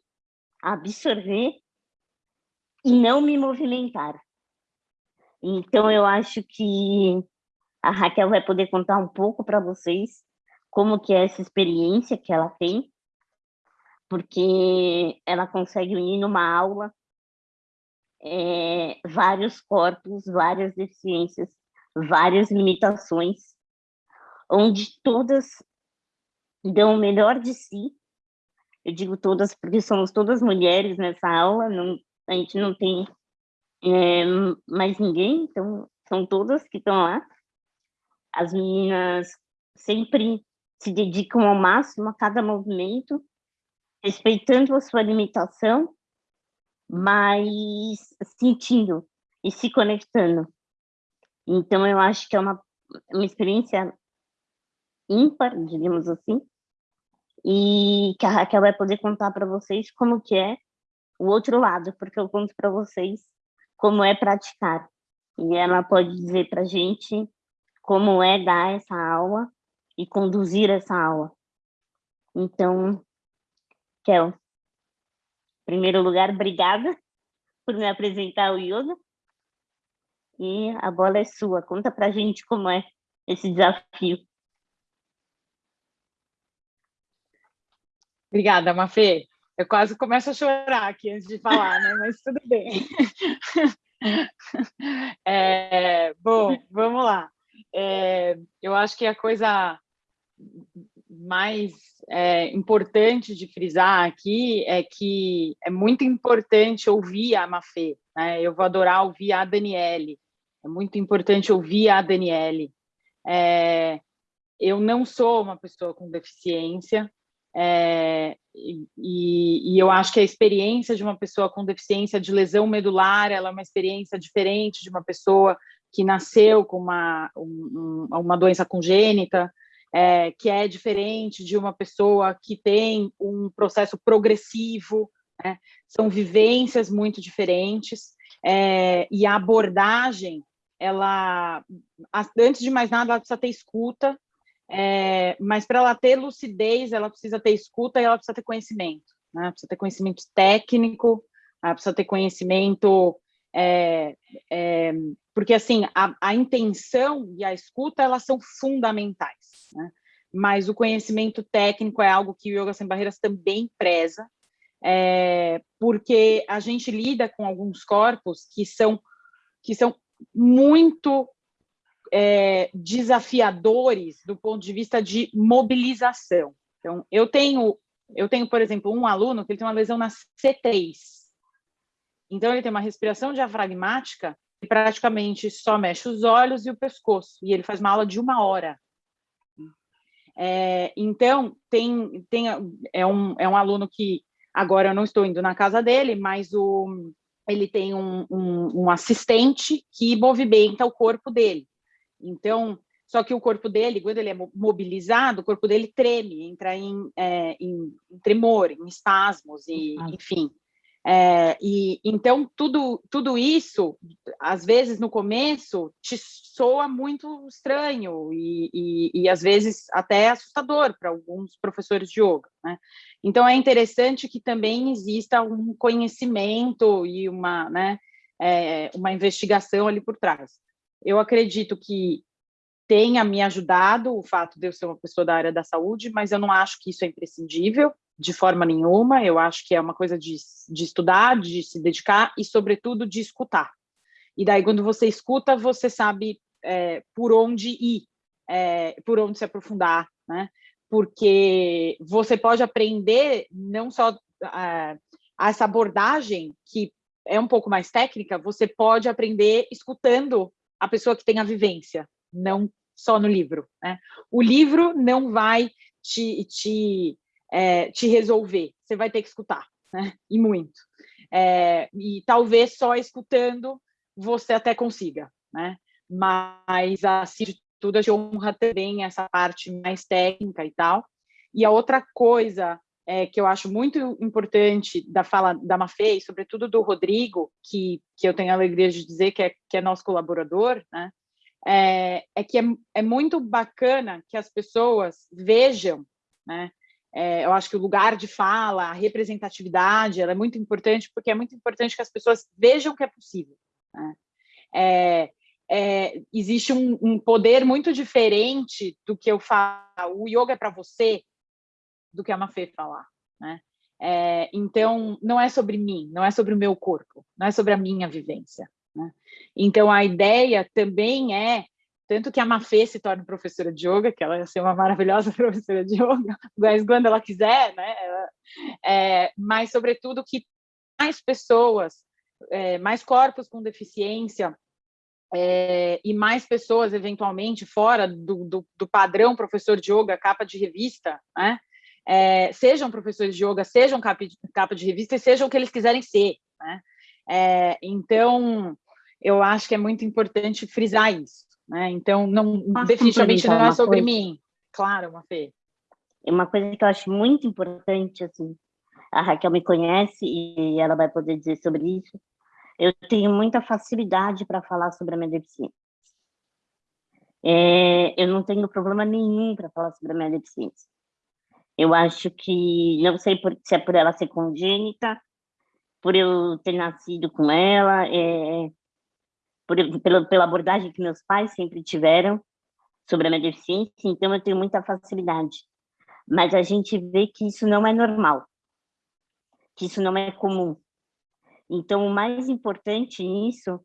absorver e não me movimentar. Então, eu acho que A Raquel vai poder contar um pouco para vocês como que é essa experiência que ela tem, porque ela consegue unir numa aula é, vários corpos, várias deficiências, várias limitações, onde todas dão o melhor de si. Eu digo todas porque somos todas mulheres nessa aula, não, a gente não tem é, mais ninguém, então são todas que estão lá. As meninas sempre se dedicam ao máximo a cada movimento, respeitando a sua limitação, mas sentindo e se conectando. Então, eu acho que é uma, uma experiência ímpar, digamos assim, e que a Raquel vai poder contar para vocês como que é o outro lado, porque eu conto para vocês como é praticar. E ela pode dizer para a gente como é dar essa aula e conduzir essa aula. Então, Kel, em primeiro lugar, obrigada (laughs) por me apresentar o yoga. E a bola é sua. Conta para a gente como é esse desafio. Obrigada, Mafê. Eu quase começo a chorar aqui antes de falar, né? Mas tudo bem. (laughs) É, bom, vamos lá. É, eu acho que a coisa mais é, importante de frisar aqui é que é muito importante ouvir a Mafê. Né? Eu vou adorar ouvir a Daniele. É muito importante ouvir a Daniele. É, eu não sou uma pessoa com deficiência, é, e, e, eu acho que a experiência de uma pessoa com deficiência de lesão medular, ela é uma experiência diferente de uma pessoa que nasceu com uma, um, uma doença congênita, é, que é diferente de uma pessoa que tem um processo progressivo, né? são vivências muito diferentes, é, e a abordagem, ela, antes de mais nada, ela precisa ter escuta, é, mas para ela ter lucidez, ela precisa ter escuta e ela precisa ter conhecimento. Né? Precisa ter conhecimento técnico, ela precisa ter conhecimento... É, é, porque, assim, a, a, intenção e a escuta, elas são fundamentais, né? Mas o conhecimento técnico é algo que o Yoga Sem Barreiras também preza, é, porque a gente lida com alguns corpos que são, que são muito é, desafiadores do ponto de vista de mobilização. Então, eu tenho, eu tenho, por exemplo, um aluno que ele tem uma lesão na C3. Então, ele tem uma respiração diafragmática e praticamente só mexe os olhos e o pescoço. E ele faz uma aula de uma hora. É, então, tem, tem, é, um, é um aluno que agora eu não estou indo na casa dele, mas o, ele tem um, um, um assistente que movimenta o corpo dele. Então, só que o corpo dele, quando ele é mobilizado, o corpo dele treme, entra em, é, em, em tremor, em espasmos, e, enfim. É, e então tudo tudo isso, às vezes no começo te soa muito estranho e, e, e às vezes até assustador para alguns professores de yoga. Né? Então é interessante que também exista um conhecimento e uma né, é, uma investigação ali por trás eu acredito que tenha me ajudado o fato de eu ser uma pessoa da área da saúde, mas eu não acho que isso é imprescindível de forma nenhuma, eu acho que é uma coisa de, de estudar, de se dedicar e, sobretudo, de escutar. E daí, quando você escuta, você sabe é, por onde ir, é, por onde se aprofundar, né? Porque você pode aprender não só é, essa abordagem, que é um pouco mais técnica, você pode aprender escutando a pessoa que tem a vivência, não só no livro. Né? O livro não vai te, te, é, te resolver, você vai ter que escutar, né? e muito. É, e talvez só escutando você até consiga, né? mas, assim de tudo, a gente honra também essa parte mais técnica e tal. E a outra coisa é, que eu acho muito importante da fala da Mafê, e sobretudo do Rodrigo, que, que eu tenho a alegria de dizer que é, que é nosso colaborador, né? é, é que é, é muito bacana que as pessoas vejam, né? É, eu acho que o lugar de fala, a representatividade, ela é muito importante, porque é muito importante que as pessoas vejam que é possível. Né? É, é, existe um, um, poder muito diferente do que eu falo, o yoga é para você, do que a Mafê falar, né? É, então, não é sobre mim, não é sobre o meu corpo, não é sobre a minha vivência. Né? Então, a ideia também é, tanto que a Mafê se torne professora de yoga, que ela ia ser uma maravilhosa (laughs) professora de yoga, mas quando ela quiser, né? Ela, é, mas, sobretudo, que mais pessoas, é, mais corpos com deficiência, é, e mais pessoas, eventualmente, fora do, do, do, padrão professor de yoga, capa de revista, né? é, sejam professores de yoga, sejam capa de, capa de revista e sejam o que eles quiserem ser. Né? É, então, eu acho que é muito importante frisar isso. Né? Então, não, definitivamente não é sobre coisa. mim. Claro, Mafê. Uma coisa que eu acho muito importante, assim, a Raquel me conhece e ela vai poder dizer sobre isso, eu tenho muita facilidade para falar sobre a minha deficiência. É, eu não tenho problema nenhum para falar sobre a minha deficiência. Eu acho que, não sei por, se é por ela ser congênita, por eu ter nascido com ela, é, por, pela, pela abordagem que meus pais sempre tiveram sobre a minha deficiência, então eu tenho muita facilidade. Mas a gente vê que isso não é normal, que isso não é comum. Então, o mais importante nisso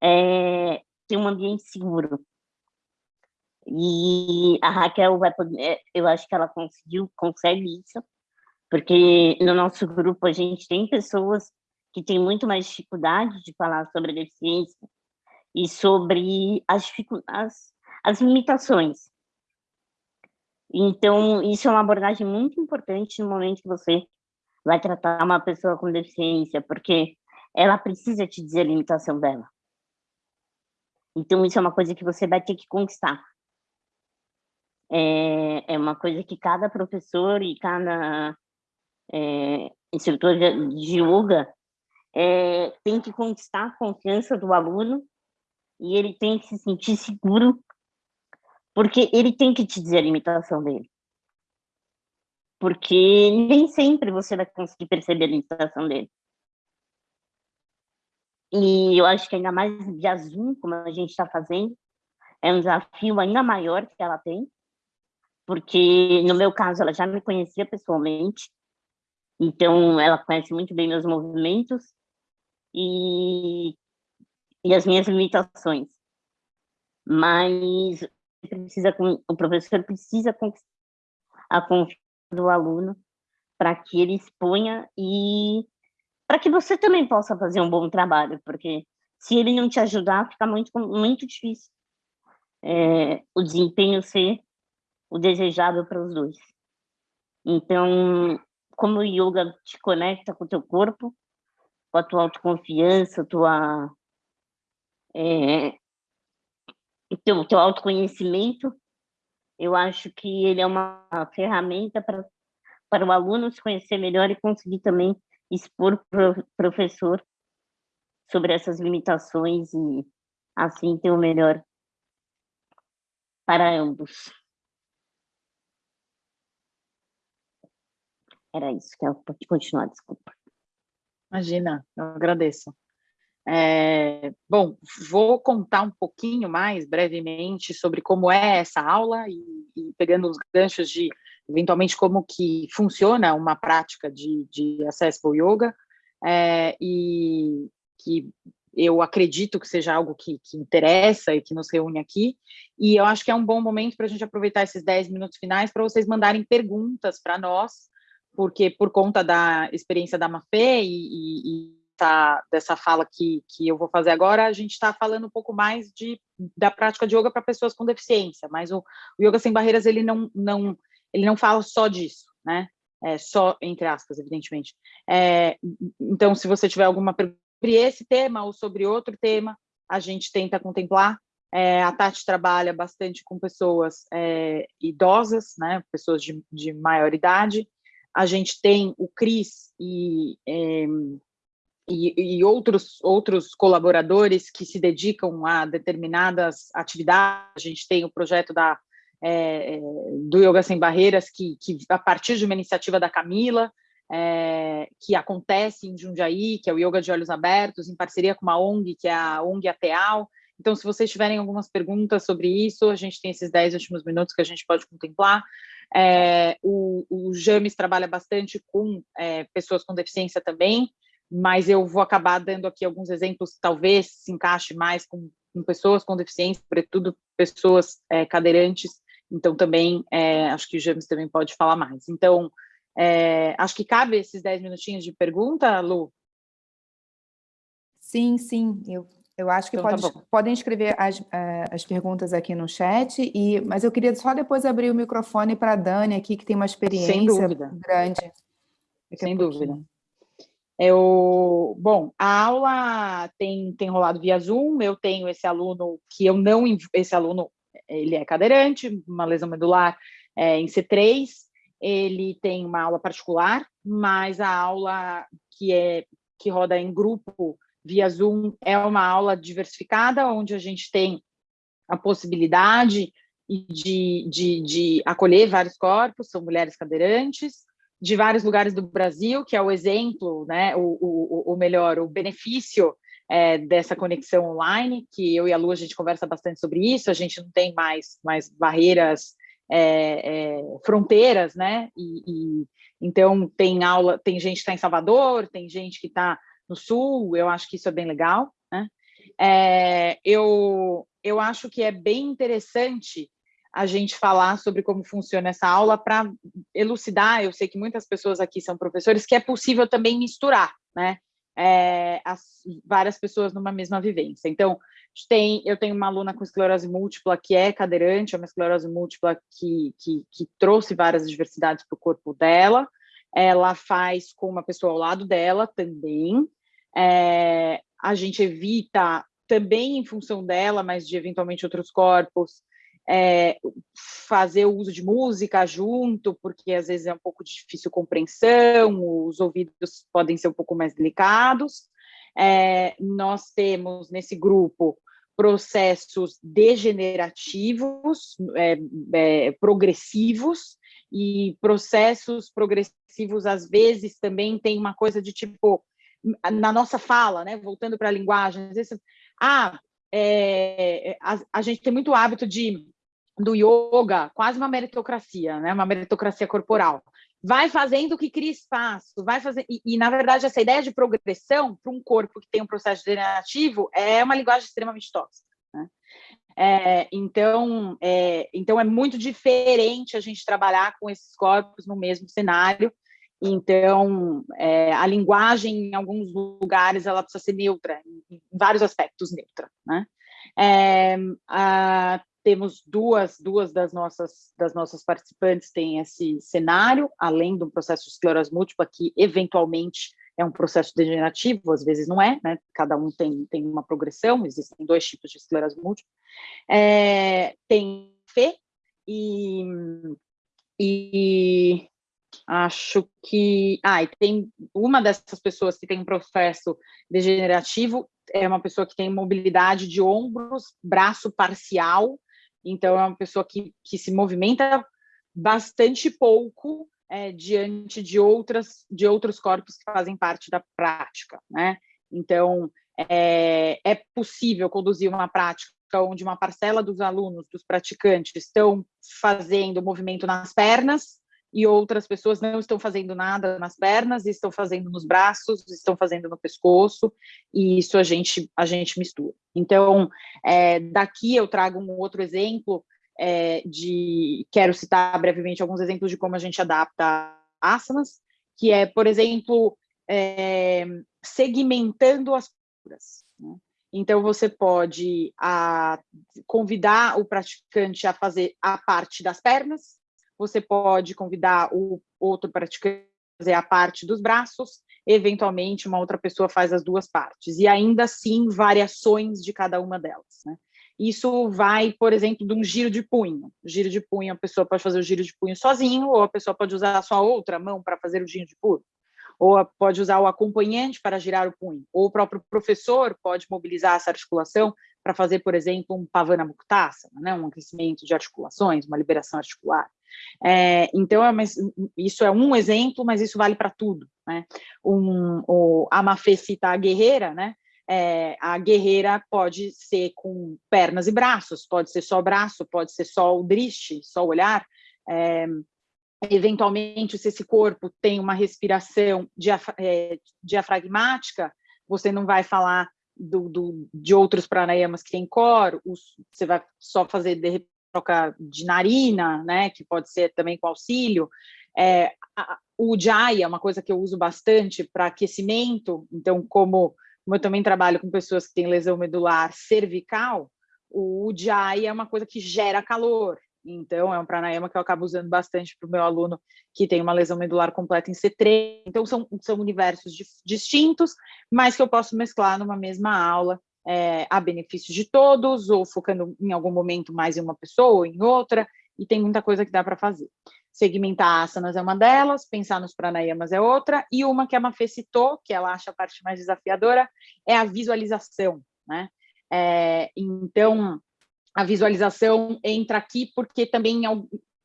é ter um ambiente seguro, e a Raquel vai poder, é, eu acho que ela conseguiu, consegue isso, porque no nosso grupo a gente tem pessoas que têm muito mais dificuldade de falar sobre a deficiência e sobre as, as, as limitações. Então, isso é uma abordagem muito importante no momento que você vai tratar uma pessoa com deficiência, porque ela precisa te dizer a limitação dela. Então, isso é uma coisa que você vai ter que conquistar é, é uma coisa que cada professor e cada é, instrutor de, de yoga é, tem que conquistar a confiança do aluno e ele tem que se sentir seguro, porque ele tem que te dizer a limitação dele. Porque nem sempre você vai conseguir perceber a limitação dele. E eu acho que ainda mais de Zoom, como a gente está fazendo, é um desafio ainda maior que ela tem, porque no meu caso ela já me conhecia pessoalmente, então ela conhece muito bem meus movimentos e, e as minhas limitações. Mas precisa, o professor precisa conquistar a confiança do aluno para que ele exponha e para que você também possa fazer um bom trabalho, porque se ele não te ajudar, fica muito, muito difícil é, o desempenho ser o desejável para os dois. Então, como o yoga te conecta com o teu corpo, com a tua autoconfiança, tua, é, teu, teu autoconhecimento, eu acho que ele é uma ferramenta para, o aluno se conhecer melhor e conseguir também expor o professor sobre essas limitações e assim ter o melhor para ambos. Era isso que eu pode continuar, desculpa. Imagina, eu agradeço. É, bom, vou contar um pouquinho mais brevemente sobre como é essa aula e, e, pegando os ganchos de, eventualmente, como que funciona uma prática de, de Accessible Yoga é, e que eu acredito que seja algo que, que, interessa e que nos reúne aqui, e eu acho que é um bom momento para a gente aproveitar esses 10 minutos finais para vocês mandarem perguntas para nós, porque por conta da experiência da Mafê e, e, tá, dessa fala que, que eu vou fazer agora, a gente está falando um pouco mais de, da prática de yoga para pessoas com deficiência, mas o, o, Yoga Sem Barreiras, ele não, não, ele não fala só disso, né? É, só, entre aspas, evidentemente. É, então, se você tiver alguma pergunta sobre esse tema ou sobre outro tema, a gente tenta contemplar. É, a Tati trabalha bastante com pessoas é, idosas, né, pessoas de, de maior idade, a gente tem o CRIS e, é, e, e, outros, outros colaboradores que se dedicam a determinadas atividades, a gente tem o projeto da, é, do Yoga Sem Barreiras, que, que a partir de uma iniciativa da Camila, é, que acontece em Jundiaí, que é o Yoga de Olhos Abertos, em parceria com uma ONG, que é a ONG Ateal, Então, se vocês tiverem algumas perguntas sobre isso, a gente tem esses 10 últimos minutos que a gente pode contemplar. É, o, o James trabalha bastante com é, pessoas com deficiência também, mas eu vou acabar dando aqui alguns exemplos, talvez se encaixe mais com, com pessoas com deficiência, sobretudo pessoas é, cadeirantes, então também é, acho que o James também pode falar mais. Então, é, acho que cabe esses 10 minutinhos de pergunta, Lu? Sim, sim, eu, eu acho que então, tá pode, tá podem escrever as, as perguntas aqui no chat, e, mas eu queria só depois abrir o microfone para a Dani aqui, que tem uma experiência grande. Sem dúvida. Eu, bom, a aula tem, tem rolado via Zoom, eu tenho esse aluno que eu não, esse aluno, ele é cadeirante, uma lesão medular é, em C3, ele tem uma aula particular, mas a aula que é que roda em grupo via Zoom é uma aula diversificada, onde a gente tem a possibilidade de, de, de acolher vários corpos, são mulheres cadeirantes, de vários lugares do Brasil, que é o exemplo, né, o, o, o melhor, o benefício é, dessa conexão online, que eu e a Lu, a gente conversa bastante sobre isso, a gente não tem mais, mais barreiras, é, é, fronteiras, né, e, e, então tem aula, tem gente que está em Salvador, tem gente que está no Sul, eu acho que isso é bem legal, né, é, eu, eu acho que é bem interessante a gente falar sobre como funciona essa aula para elucidar, eu sei que muitas pessoas aqui são professores, que é possível também misturar, né, é, as várias pessoas numa mesma vivência. Então, tem, eu tenho uma aluna com esclerose múltipla que é cadeirante, é uma esclerose múltipla que, que, que trouxe várias diversidades para o corpo dela, ela faz com uma pessoa ao lado dela também, é, a gente evita também em função dela, mas de eventualmente outros corpos, é, fazer o uso de música junto, porque às vezes é um pouco difícil compreensão, os ouvidos podem ser um pouco mais delicados. É, nós temos nesse grupo processos degenerativos, é, é progressivos, e processos progressivos, às vezes, também tem uma coisa de tipo, na nossa fala, né, voltando para a linguagem, às vezes, ah, é, a, a, gente tem muito hábito de do yoga, quase uma meritocracia, né? uma meritocracia corporal. Vai fazendo o que cria espaço, vai fazer e, e, na verdade essa ideia de progressão para um corpo que tem um processo degenerativo é uma linguagem extremamente tóxica. Né? É, então, é, então é muito diferente a gente trabalhar com esses corpos no mesmo cenário. Então, é, a linguagem em alguns lugares ela precisa ser neutra, em, vários aspectos neutra. Né? É, a, temos duas, duas das, nossas, das nossas participantes têm esse cenário, além do processo de esclerose múltipla, que eventualmente é um processo degenerativo, às vezes não é, né? cada um tem, tem uma progressão, existem dois tipos de esclerose múltipla. É, tem FE e, e acho que... Ah, e tem uma dessas pessoas que tem um processo degenerativo, é uma pessoa que tem mobilidade de ombros, braço parcial, então, é uma pessoa que, que se movimenta bastante pouco é, diante de, outras, de outros corpos que fazem parte da prática. Né? Então, é, é possível conduzir uma prática onde uma parcela dos alunos, dos praticantes, estão fazendo movimento nas pernas, e outras pessoas não estão fazendo nada nas pernas, estão fazendo nos braços, estão fazendo no pescoço, e isso a gente, a gente mistura. Então, é, daqui eu trago um outro exemplo é, de, quero citar brevemente alguns exemplos de como a gente adapta asanas, que é, por exemplo, é, segmentando as posturas. Né? Então, você pode a, convidar o praticante a fazer a parte das pernas, você pode convidar o outro praticante a fazer a parte dos braços, eventualmente uma outra pessoa faz as duas partes, e ainda assim variações de cada uma delas. Né? Isso vai, por exemplo, de um giro de punho. giro de punho, a pessoa pode fazer o giro de punho sozinho, ou a pessoa pode usar a sua outra mão para fazer o giro de punho ou pode usar o acompanhante para girar o punho, ou o próprio professor pode mobilizar essa articulação para fazer, por exemplo, um pavana muktasana, né, um aquecimento de articulações, uma liberação articular. É, então, é, isso é um exemplo, mas isso vale para tudo. Né? Um, o, a Mafê cita a guerreira, né? é, a guerreira pode ser com pernas e braços, pode ser só braço, pode ser só o driste, só o olhar. É, eventualmente, se esse corpo tem uma respiração diaf é, diafragmática, você não vai falar do, do, de outros pranayamas que tem cor, os, você vai só fazer de troca de narina, né, que pode ser também com auxílio. É, a, o Jai é uma coisa que eu uso bastante para aquecimento, então, como, como, eu também trabalho com pessoas que têm lesão medular cervical, o Jai é uma coisa que gera calor, então, é um pranayama que eu acabo usando bastante para o meu aluno que tem uma lesão medular completa em C3. Então, são, são universos distintos, mas que eu posso mesclar numa mesma aula é, a benefício de todos, ou focando em algum momento mais em uma pessoa ou em outra, e tem muita coisa que dá para fazer. Segmentar asanas é uma delas, pensar nos pranayamas é outra, e uma que a Mafê citou, que ela acha a parte mais desafiadora, é a visualização, né? É, então, a visualização entra aqui porque também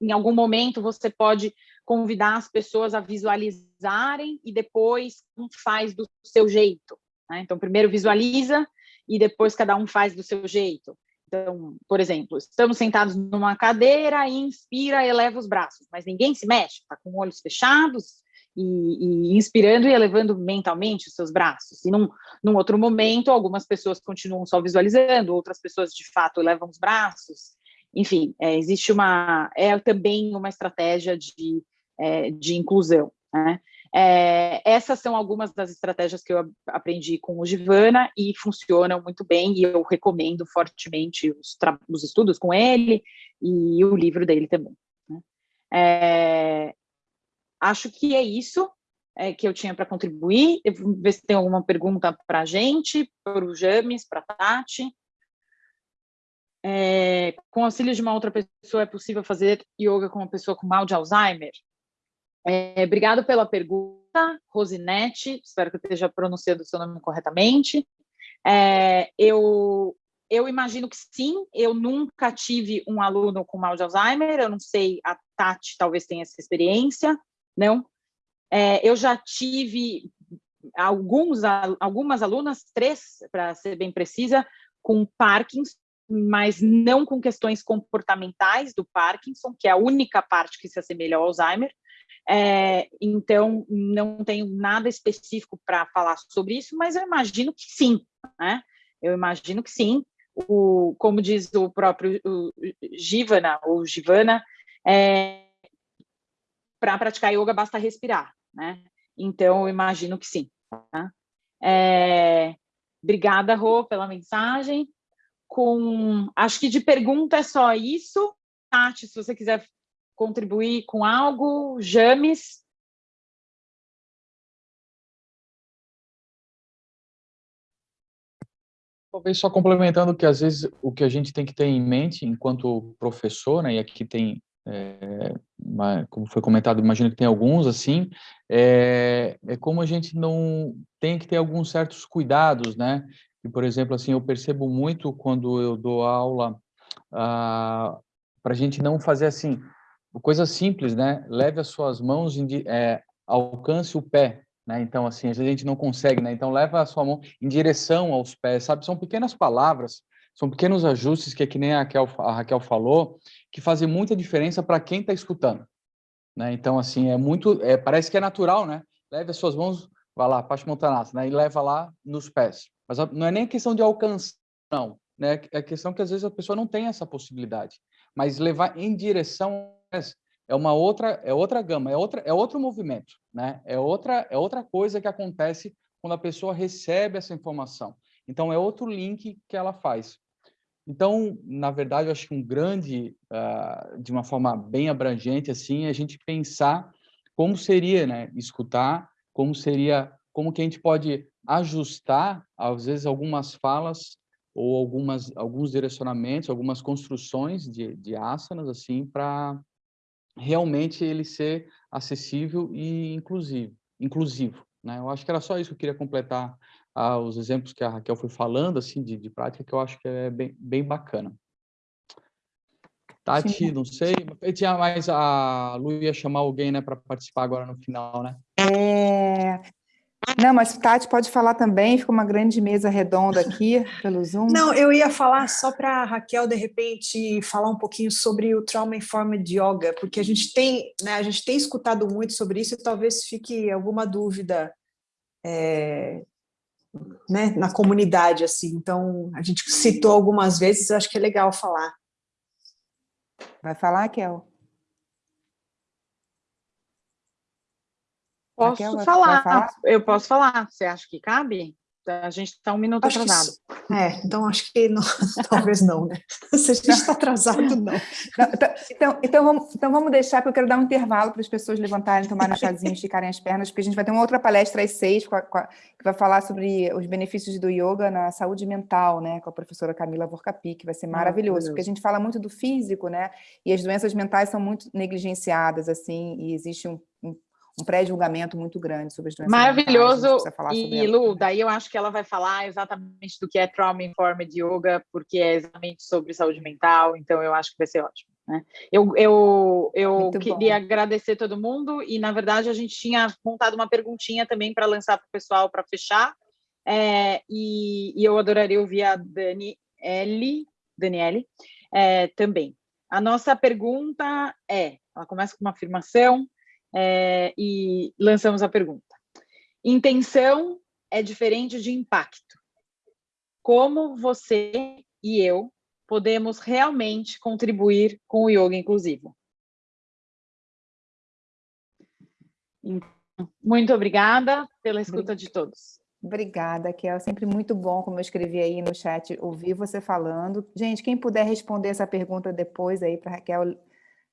em algum momento você pode convidar as pessoas a visualizarem e depois faz do seu jeito. Né? Então, primeiro visualiza e depois cada um faz do seu jeito. Então, por exemplo, estamos sentados numa cadeira, inspira, eleva os braços, mas ninguém se mexe, está com olhos fechados, e, e, inspirando e elevando mentalmente os seus braços. E num, num outro momento, algumas pessoas continuam só visualizando, outras pessoas de fato elevam os braços. Enfim, é, existe uma é também uma estratégia de, é, de inclusão. Né? É, essas são algumas das estratégias que eu aprendi com o Givana e funcionam muito bem e eu recomendo fortemente os, os estudos com ele e o livro dele também. Né? É, Acho que é isso é, que eu tinha para contribuir. Eu vou ver se tem alguma pergunta para a gente, para o James, para a Tati. É, com auxílio de uma outra pessoa, é possível fazer yoga com uma pessoa com mal de Alzheimer? É, obrigado pela pergunta, Rosinete, espero que eu esteja pronunciando o seu nome corretamente. É, eu, eu imagino que sim, eu nunca tive um aluno com mal de Alzheimer, eu não sei, a Tati talvez tenha essa experiência, não? É, eu já tive alguns, algumas alunas, três, para ser bem precisa, com Parkinson, mas não com questões comportamentais do Parkinson, que é a única parte que se assemelha ao Alzheimer. É, então, não tenho nada específico para falar sobre isso, mas eu imagino que sim, né? Eu imagino que sim. O, como diz o próprio Givana, ou Givana, é, para praticar yoga basta respirar, né? Então, eu imagino que sim. Tá? É, obrigada, Rô, pela mensagem. Com, acho que de pergunta é só isso. Tati, se você quiser contribuir com algo, James. Talvez só complementando que às vezes o que a gente tem que ter em mente enquanto professor, né, e aqui tem é, como foi comentado, imagino que tem alguns assim, é, é, como a gente não tem que ter alguns certos cuidados, né? E, por exemplo, assim, eu percebo muito quando eu dou aula ah, para a gente não fazer assim, coisa simples, né? Leve as suas mãos, é, alcance o pé, né? Então, assim, às vezes a gente não consegue, né? Então, leva a sua mão em direção aos pés, sabe? São pequenas palavras, são pequenos ajustes que é que nem a Raquel, a Raquel falou, que fazem muita diferença para quem está escutando. Né? Então, assim, é muito, é, parece que é natural, né? Leve as suas mãos, vá lá, Paschimottanasana, né? e leva lá nos pés. Mas não é nem questão de alcançar, não. Né? É questão que às vezes a pessoa não tem essa possibilidade. Mas levar em direção é uma outra, é outra gama, é outra, é outro movimento, né? É outra, é outra coisa que acontece quando a pessoa recebe essa informação. Então é outro link que ela faz. Então, na verdade, eu acho que um grande, uh, de uma forma bem abrangente, assim, é a gente pensar como seria, né, escutar, como seria, como que a gente pode ajustar, às vezes, algumas falas ou algumas, alguns direcionamentos, algumas construções de, de asanas, assim, para realmente ele ser acessível e inclusivo, inclusivo, né? Eu acho que era só isso que eu queria completar aos exemplos que a Raquel foi falando, assim, de, de prática, que eu acho que é bem, bem bacana. Tati, Sim. não sei, tinha mais, a Lu ia chamar alguém, né, para participar agora no final, né? É... Não, mas Tati pode falar também, fica uma grande mesa redonda aqui pelo Zoom. Não, eu ia falar só para a Raquel, de repente, falar um pouquinho sobre o Trauma Informed Yoga, porque a gente tem, né, a gente tem escutado muito sobre isso e talvez fique alguma dúvida é, né, na comunidade, assim. Então, a gente citou algumas vezes, eu acho que é legal falar. Vai falar, Raquel? Posso Raquel, falar, falar, eu posso falar. Você acha que cabe? A gente está um minuto acho atrasado. Que, é, então acho que não, (laughs) talvez não, né? (laughs) Se a gente está atrasado, não. então, então, então, vamos, então vamos deixar, porque eu quero dar um intervalo para as pessoas levantarem, tomarem um chazinho, esticarem as pernas, porque a gente vai ter uma outra palestra às seis, que vai falar sobre os benefícios do yoga na saúde mental, né? Com a professora Camila Vorcapi, que vai ser maravilhoso, porque a gente fala muito do físico, né? E as doenças mentais são muito negligenciadas, assim, e existe um, um um pré-julgamento muito grande sobre as doenças Maravilhoso, e Lu, daí eu acho que ela vai falar exatamente do que é Trauma Informed Yoga, porque é exatamente sobre saúde mental, então eu acho que vai ser ótimo. Né? Eu, eu, eu queria bom. agradecer todo mundo, e na verdade a gente tinha montado uma perguntinha também para lançar para o pessoal para fechar, é, e, e, eu adoraria ouvir a Daniele, Daniele é, também. A nossa pergunta é, ela começa com uma afirmação, é, e lançamos a pergunta. Intenção é diferente de impacto. Como você e eu podemos realmente contribuir com o yoga inclusivo? Então, muito obrigada pela escuta de todos. Obrigada, Kel. Sempre muito bom, como eu escrevi aí no chat, ouvir você falando. Gente, quem puder responder essa pergunta depois aí para Raquel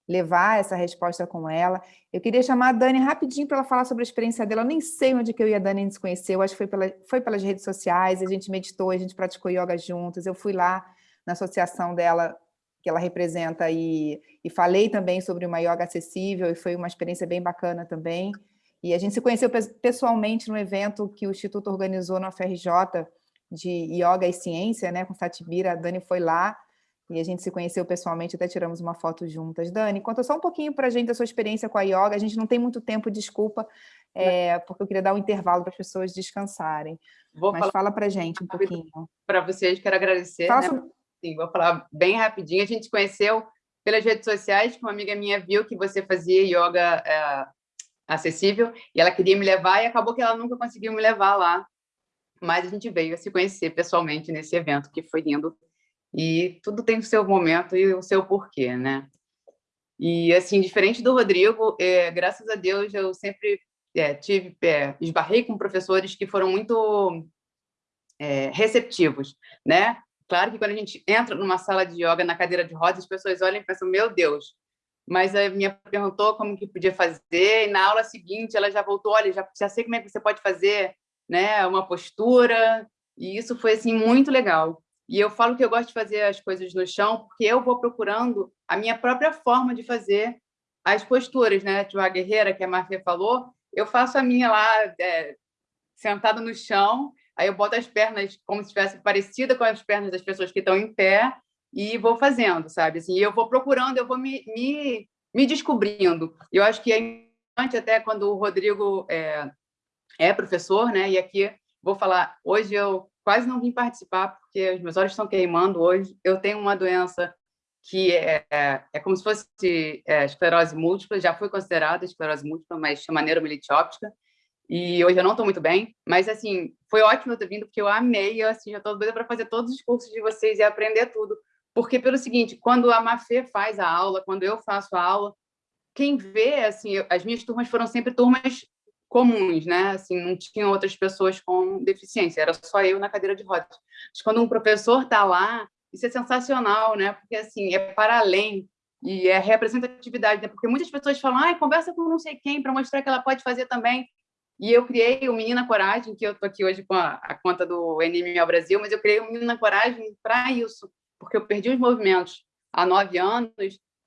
levar essa resposta com ela. Eu queria chamar a Dani rapidinho para ela falar sobre a experiência dela. Eu nem sei onde que eu e a Dani nos conheceu, acho que foi, pela, foi pelas redes sociais, a gente meditou, a gente praticou yoga juntas, eu fui lá na associação dela, que ela representa, e, e falei também sobre uma yoga acessível, e foi uma experiência bem bacana também. E a gente se conheceu pessoalmente no evento que o Instituto organizou na FRJ, de Yoga e Ciência, né, com Satibira, a Dani foi lá, e a gente se conheceu pessoalmente, até tiramos uma foto juntas. Dani, conta só um pouquinho para a gente da sua experiência com a yoga. A gente não tem muito tempo, desculpa, é, porque eu queria dar um intervalo para as pessoas descansarem. Vou Mas fala para a gente um pouquinho. Para vocês, quero agradecer. Né? Sobre... Sim, vou falar bem rapidinho. A gente se conheceu pelas redes sociais, que uma amiga minha viu que você fazia yoga é, acessível, e ela queria me levar, e acabou que ela nunca conseguiu me levar lá. Mas a gente veio a se conhecer pessoalmente nesse evento, que foi lindo e tudo tem o seu momento e o seu porquê, né? E, assim, diferente do Rodrigo, é, graças a Deus, eu sempre é, tive, é, esbarrei com professores que foram muito é, receptivos, né? Claro que quando a gente entra numa sala de yoga na cadeira de rodas, as pessoas olham e pensam, meu Deus, mas a minha perguntou como que podia fazer, e na aula seguinte ela já voltou, olha, já, já sei como é que você pode fazer, né, uma postura, e isso foi, assim, muito legal. E eu falo que eu gosto de fazer as coisas no chão porque eu vou procurando a minha própria forma de fazer as posturas, né? Tipo, a guerreira, que a Marfia falou, eu faço a minha lá, é, sentada no chão, aí eu boto as pernas como se estivesse parecida com as pernas das pessoas que estão em pé e vou fazendo, sabe? Assim, eu vou procurando, eu vou me, me, me descobrindo. Eu acho que é importante até quando o Rodrigo é, é professor, né? E aqui vou falar, hoje eu quase não vim participar porque os meus olhos estão queimando hoje. Eu tenho uma doença que é, é, é como se fosse é, esclerose múltipla, já foi considerada esclerose múltipla, mas chama neuromielite óptica, e hoje eu não estou muito bem, mas assim, foi ótimo eu ter vindo, porque eu amei, eu assim, já estou doida para fazer todos os cursos de vocês e aprender tudo, porque pelo seguinte, quando a Mafê faz a aula, quando eu faço a aula, quem vê, assim, eu, as minhas turmas foram sempre turmas comuns, né? Assim, não tinha outras pessoas com deficiência, era só eu na cadeira de rodas. Mas quando um professor está lá, isso é sensacional, né? Porque assim é para além e é representatividade, né? Porque muitas pessoas falam, ah, conversa com não sei quem para mostrar que ela pode fazer também. E eu criei o Menina Coragem, que eu estou aqui hoje com a, a conta do NML Brasil, mas eu criei o Menina Coragem para isso, porque eu perdi os movimentos há nove anos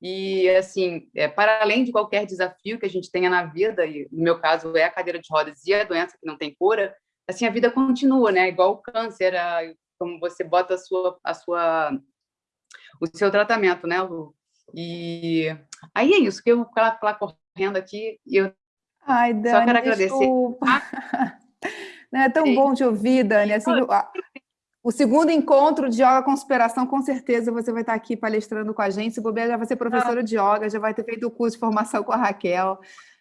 e, assim, é, para além de qualquer desafio que a gente tenha na vida, e no meu caso é a cadeira de rodas e a doença que não tem cura, assim, a vida continua, né? Igual o câncer, a, como você bota a sua, a sua, o seu tratamento, né, Lu? E aí é isso, que eu vou ficar lá correndo aqui e eu Ai, Dani, só quero agradecer. (laughs) É tão Sim. bom te ouvir, Dani. Assim, o segundo encontro de Yoga Conspiração, com certeza você vai estar aqui palestrando com a gente. Se bobear, já vai ser professora ah. de Yoga, já vai ter feito o curso de formação com a Raquel,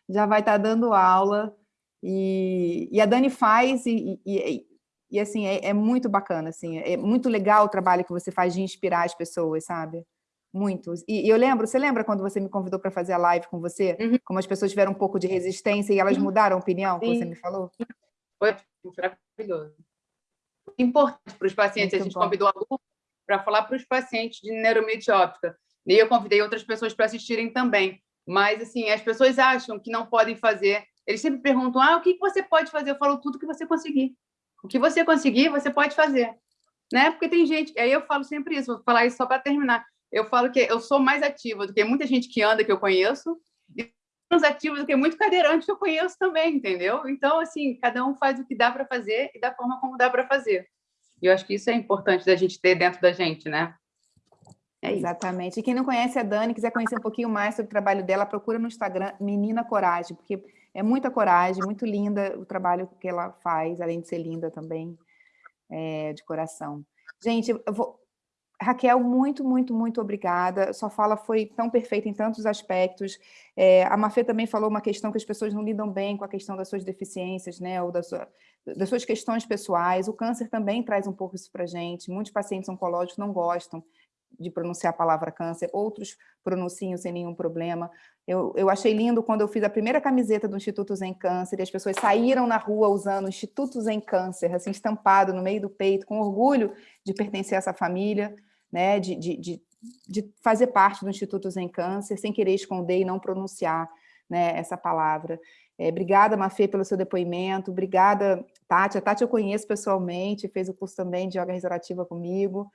já vai estar dando aula. E, e a Dani faz, e, e, e assim, é, é, muito bacana, assim, é muito legal o trabalho que você faz de inspirar as pessoas, sabe? Muito. E, eu lembro, você lembra quando você me convidou para fazer a live com você? Uhum. Como as pessoas tiveram um pouco de resistência e elas uhum. mudaram a opinião, Sim. que você me falou? Foi maravilhoso importante para os pacientes. Muito a gente bom. convidou a Lu para falar para os pacientes de neuromielite óptica. E eu convidei outras pessoas para assistirem também. Mas, assim, as pessoas acham que não podem fazer. Eles sempre perguntam, ah, o que você pode fazer? Eu falo tudo que você conseguir. O que você conseguir, você pode fazer. Né? Porque tem gente... Aí eu falo sempre isso, vou falar isso só para terminar. Eu falo que eu sou mais ativa do que muita gente que anda, que eu conheço, e menos ativa do que muito cadeirante que eu conheço também, entendeu? Então, assim, cada um faz o que dá para fazer e da forma como dá para fazer. E eu acho que isso é importante da gente ter dentro da gente, né? É Exatamente. E quem não conhece a Dani, quiser conhecer um pouquinho mais sobre o trabalho dela, procura no Instagram Menina Coragem, porque é muita coragem, muito linda o trabalho que ela faz, além de ser linda também, é, de coração. Gente, eu vou, Raquel, muito, muito, muito obrigada. Sua fala foi tão perfeita em tantos aspectos. É, a Mafê também falou uma questão que as pessoas não lidam bem com a questão das suas deficiências, né, ou das, sua, das suas questões pessoais. O câncer também traz um pouco isso para a gente. Muitos pacientes oncológicos não gostam de pronunciar a palavra câncer, outros pronunciam sem nenhum problema. Eu, eu achei lindo quando eu fiz a primeira camiseta do Instituto Zen Câncer e as pessoas saíram na rua usando Instituto Zen Câncer, assim, estampado no meio do peito, com orgulho de pertencer a essa família né, de, de, de, de fazer parte do Instituto Zen Câncer, sem querer esconder e não pronunciar né, essa palavra. É, obrigada, Mafê, pelo seu depoimento. Obrigada, Tati. A Tati eu conheço pessoalmente, fez o curso também de yoga restaurativa comigo.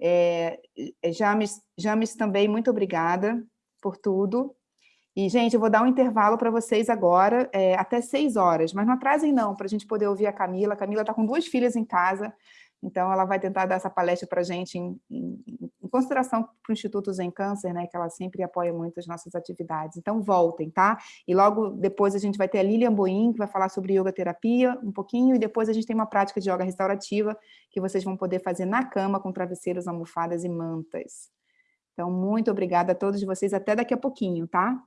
É, é, James, James também, muito obrigada por tudo. E, gente, eu vou dar um intervalo para vocês agora, é, até seis horas, mas não atrasem não, para a gente poder ouvir a Camila. A Camila está com duas filhas em casa, então, ela vai tentar dar essa palestra para a gente em, em, em, consideração para o Instituto Zen Câncer, né, que ela sempre apoia muito as nossas atividades. Então, voltem, tá? E logo depois a gente vai ter a Lilian Boim, que vai falar sobre yoga terapia um pouquinho, e depois a gente tem uma prática de yoga restaurativa, que vocês vão poder fazer na cama, com travesseiros, almofadas e mantas. Então, muito obrigada a todos vocês, até daqui a pouquinho, tá?